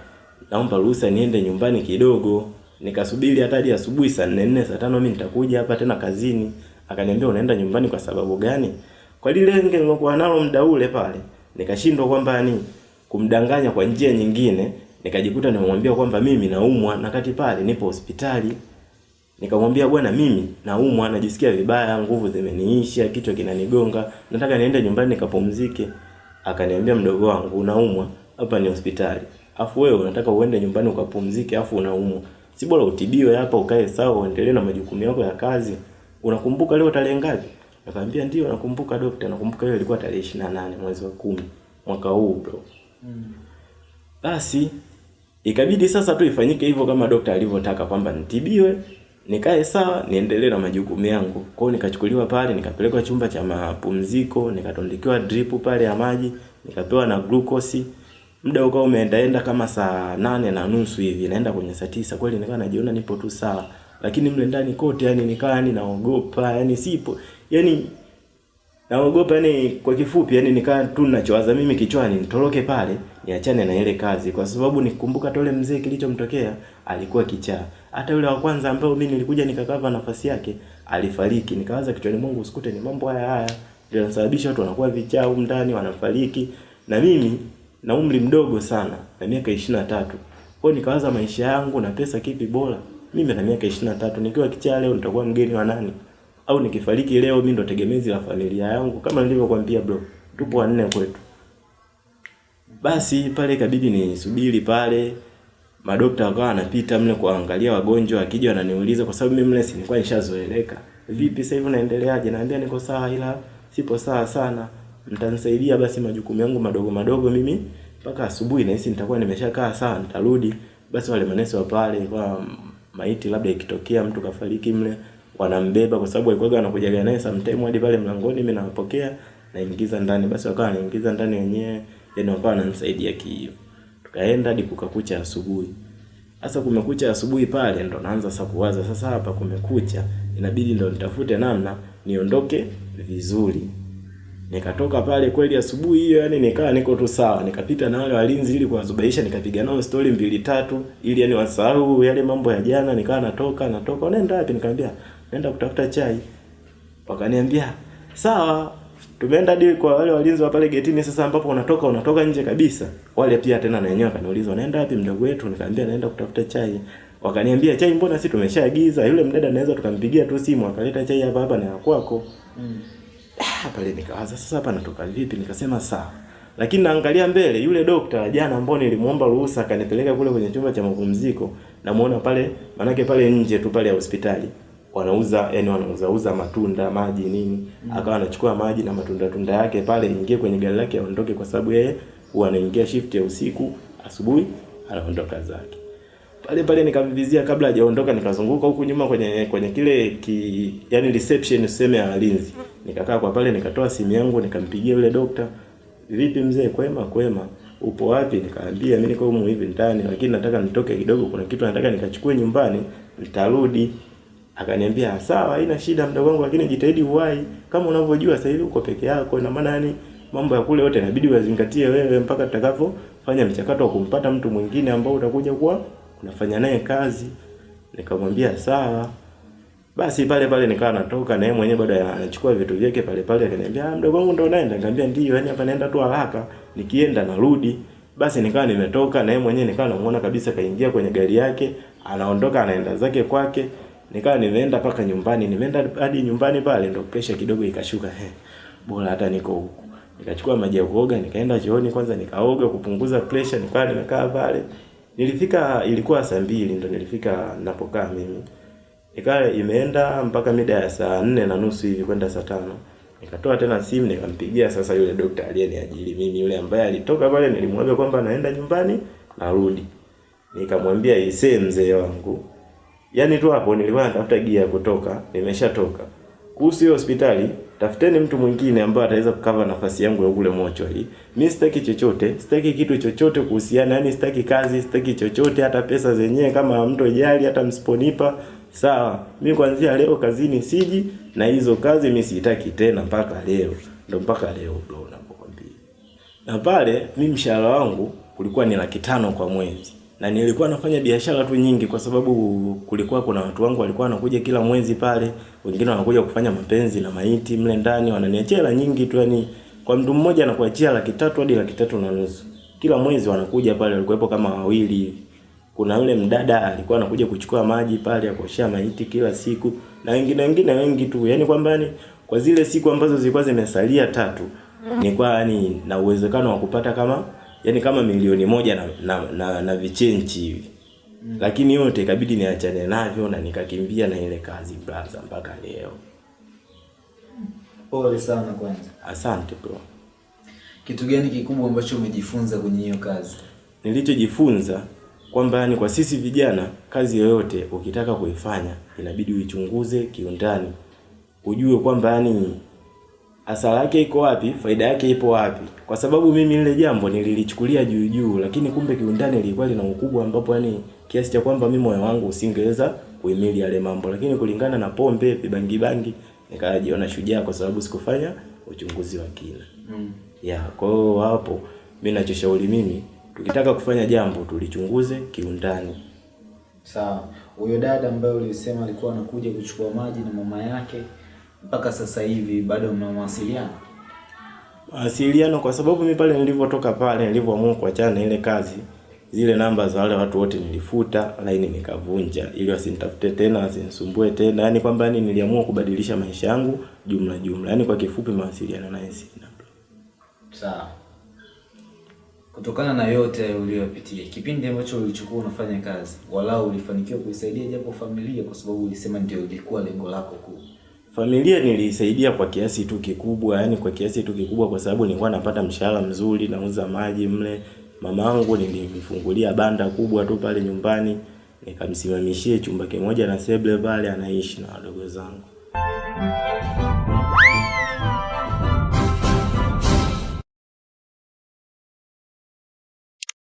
naomba ruhusa niende nyumbani kidogo. Nikasubiri hata hadi asubuhi saa nne nne saa tano mimi nitakuja hapa tena kazini. Akaniambia unaenda nyumbani kwa sababu gani? Kwa lile lenge nilokuwa nalo muda ule pale, nikashindwa kwamba ni kumdanganya kwa njia nyingine, nikajikuta nimemwambia kwamba mimi naumwa na kati pale nipo hospitali. Nikamwambia bwana, mimi naumwa, najisikia vibaya, nguvu zimeniisha, kichwa kinanigonga, nataka niende nyumbani nikapumzike. Akaniambia mdogo wangu, unaumwa, hapa ni hospitali. Afu wewe unataka uende nyumbani ukapumzike afu unaumwa. Si bora utibiwe hapa ukae sawa uendelee na majukumu yako ya kazi. Unakumbuka leo tarehe ngapi? Nikamwambia ndio nakumbuka daktari, nakumbuka hiyo ilikuwa tarehe 28 mwezi wa kumi mwaka huu bro. Mm. Basi ikabidi sasa tu ifanyike hivyo kama dokta alivyotaka kwamba nitibiwe, nikae sawa, niendelee na majukumu yangu. Kwao nikachukuliwa pale, nikapelekwa chumba cha mapumziko, nikatondikiwa drip pale ya maji, nikapewa na glucose. Muda ukawa umeendaenda kama saa nane na nusu hivi naenda kwenye saa tisa. Kweli nikawa najiona nipo tu sawa. Lakini mle ndani kote yani nikawa yani naogopa yani sipo. Yani naogopa yani kwa kifupi yani nikaa tu ninachowaza mimi kichwani nitoroke pale niachane na ile kazi kwa sababu nikumbuka tole mzee kilichomtokea alikuwa kichaa hata yule wa kwanza ambao mimi nilikuja nikakava nafasi yake alifariki nikawaza kichwani mwangu usikute ni mambo haya haya ndio yanasababisha watu wanakuwa vichaa huko ndani wanafariki na mimi na umri mdogo sana na miaka ishirini na tatu Kwa nikawaza maisha yangu na pesa kipi bora? Mimi na miaka 23 nikiwa kichaa leo nitakuwa mgeni wa nani? Au nikifariki leo mimi ndo tegemezi la familia yangu kama nilivyokuambia bro. Tupo wanne kwetu. Basi pale ikabidi nisubiri pale madokta wakawa wanapita mle kuangalia wagonjwa, akija wananiuliza kwa sababu mimi mle si nilikuwa nishazoeleka. Vipi sasa hivi unaendeleaje? Naambia niko sawa ila sipo sawa sana. Mtanisaidia basi majukumu yangu madogo madogo mimi mpaka asubuhi nahisi nitakuwa nimeshakaa sawa nitarudi. Basi wale manesi wa pale kwa maiti labda ikitokea mtu kafariki mle wanambeba kwa sababu walikuwa wanakuja naye sometime hadi pale mlangoni mimi nawapokea naingiza ndani. Basi wakawa naingiza ndani wenyewe yani wakawa wananisaidia kiio tukaenda hadi kukakucha asubuhi. Sasa kumekucha asubuhi pale ndo naanza sasa kuwaza sasa hapa kumekucha inabidi ndo nitafute namna niondoke vizuri. Nikatoka pale kweli asubuhi hiyo yani nikaa niko tu sawa. Nikapita na wale walinzi ili kuwazubaisha nikapiga nao story mbili tatu ili yani wasahau yale mambo ya jana. Nikaa natoka natoka. Unaenda wapi? Nikamwambia naenda kutafuta chai. Wakaniambia sawa tumeenda hadi kwa wale walinzi wa pale getini sasa ambapo unatoka unatoka nje kabisa. Wale pia tena na wenyewe wakaniuliza unaenda wapi mdogo wetu? Nikamwambia naenda kutafuta chai. Wakaniambia chai mbona sisi tumeshaagiza? Yule mdada anaweza tukampigia tu simu akaleta chai hapa hapa na kwako. Mm. Ah, pale nikawaza sasa hapa natoka vipi? Nikasema sawa. Lakini naangalia mbele yule dokta jana ambao nilimuomba ruhusa akanipeleka kule kwenye chumba cha mapumziko namuona pale manake pale nje tu pale ya hospitali wanauza yani wanauza uza matunda maji nini. Mm. akawa anachukua maji na matunda tunda yake pale ingie kwenye gari lake aondoke kwa sababu yeye huwa anaingia shift ya usiku asubuhi anaondoka zake. Pale pale nikamvizia kabla hajaondoka nikazunguka huku nyuma kwenye kwenye kile ki yani reception useme ya walinzi. Nikakaa kwa pale nikatoa simu yangu nikampigia yule dokta vipi mzee kwema kwema? Upo wapi? Nikaambia mimi niko humu hivi ndani lakini nataka nitoke kidogo kuna kitu nataka nikachukue nyumbani nitarudi akaniambia sawa haina shida mdogo wangu lakini jitahidi uwai. Kama unavyojua sasa hivi uko peke yako na maana yani mambo ya kule yote inabidi wazingatie wewe mpaka tutakavyofanya mchakato wa kumpata mtu mwingine ambao utakuja kuwa unafanya naye kazi. Nikamwambia sawa. Basi pale pale nikawa natoka na yeye mwenyewe bado anachukua vitu vyake pale pale akaniambia ah mdogo wangu ndo unaenda nikamwambia ndio yani hapa naenda tu haraka nikienda narudi. Basi nikawa nimetoka na yeye mwenyewe nikawa namuona kabisa kaingia kwenye gari yake anaondoka anaenda zake kwake nikawa nimeenda paka nyumbani nimeenda hadi nyumbani pale ndo pressure kidogo ikashuka he bora hata niko huku. Nikachukua maji ya kuoga nikaenda chooni kwanza nikaoga kupunguza pressure nikawa nimekaa pale. Nilifika ilikuwa saa mbili ndo nilifika napokaa mimi. Ikawa imeenda mpaka mida ya saa nne na nusu hivi kwenda saa tano. Nikatoa tena simu nikampigia sasa yule dokta aliyeniajiri mimi yule ambaye alitoka pale nilimwambia kwamba naenda nyumbani narudi. Nikamwambia isee mzee wangu yaani tu hapo nilikuwa natafuta gia ya kutoka nimeshatoka kuhusu hospitali tafuteni mtu mwingine ambaye ataweza kukava nafasi yangu ya kule hii. Mimi sitaki chochote sitaki kitu chochote kuhusiana yani sitaki kazi sitaki chochote hata pesa zenyewe kama mtu ajali hata msiponipa sawa mi kuanzia leo kazini siji na hizo kazi mi sitaki tena mpaka leo Ndio mpaka leo bro nakwambia. na pale mi mshahara wangu ulikuwa ni laki tano kwa mwezi na nilikuwa nafanya biashara tu nyingi kwa sababu kulikuwa kuna watu wangu walikuwa wanakuja kila mwezi pale wengine wanakuja kufanya mapenzi na maiti mle ndani wananiachia hela nyingi tu yani kwa mtu mmoja anakuachia laki tatu hadi laki tatu na nusu. Kila mwezi wanakuja pale walikuwepo kama wawili. Hivi kuna yule mdada alikuwa anakuja kuchukua maji pale ya kuoshea maiti kila siku na wengine wengine wengi tu. Yani kwamba yani kwa zile siku ambazo zilikuwa zimesalia tatu nilikuwa yani na uwezekano wa kupata kama yani kama milioni moja na na, na, na vichenchi hivi mm. lakini yote ikabidi niachane navyo na nikakimbia na ile kazi brother mpaka leo Pole sana kwanza. asante bro Kitu gani kikubwa ambacho umejifunza kwenye hiyo kazi? nilichojifunza kwamba yani kwa sisi vijana kazi yoyote ukitaka kuifanya inabidi uichunguze kiundani ujue kwamba yani hasara yake iko wapi? Faida yake ipo wapi? Kwa sababu mimi lile jambo nililichukulia juu juu lakini kumbe kiundani lilikuwa lina ukubwa ambapo yani kiasi cha kwamba mimi moyo wangu usingeweza kuhimili yale mambo. Lakini kulingana na pombe vibangi bangi nikajiona shujaa kwa sababu sikufanya uchunguzi wa kina. Mm. ya kwa hiyo hapo mi nachoshauri mimi tukitaka kufanya jambo tulichunguze kiundani. Sawa. Huyo dada ambaye ulisema alikuwa anakuja kuchukua maji na mama yake mpaka sasa hivi bado mnawasiliana? mawasiliano kwa sababu mimi pale nilivyotoka pale nilivyoamua kuachana na ile kazi zile namba za wale watu wote nilifuta, laini nikavunja ili wasinitafute tena, wasinisumbue tena. yani kwamba yani niliamua kubadilisha maisha yangu jumla jumla. Yaani kwa kifupi mawasiliano naye sina. Sawa. Kutokana na yote uliyopitia, kipindi ambacho ulichukua unafanya kazi, walau ulifanikiwa kuisaidia japo familia, kwa sababu ulisema ndio ilikuwa lengo lako kuu. Familia nilisaidia kwa kiasi tu kikubwa, yani kwa kiasi tu kikubwa kwa sababu nilikuwa napata mshahara mzuri, nauza maji mle. Mamangu nilimfungulia banda kubwa tu pale nyumbani, nikamsimamishie chumba kimoja na sebule pale anaishi na wadogo zangu.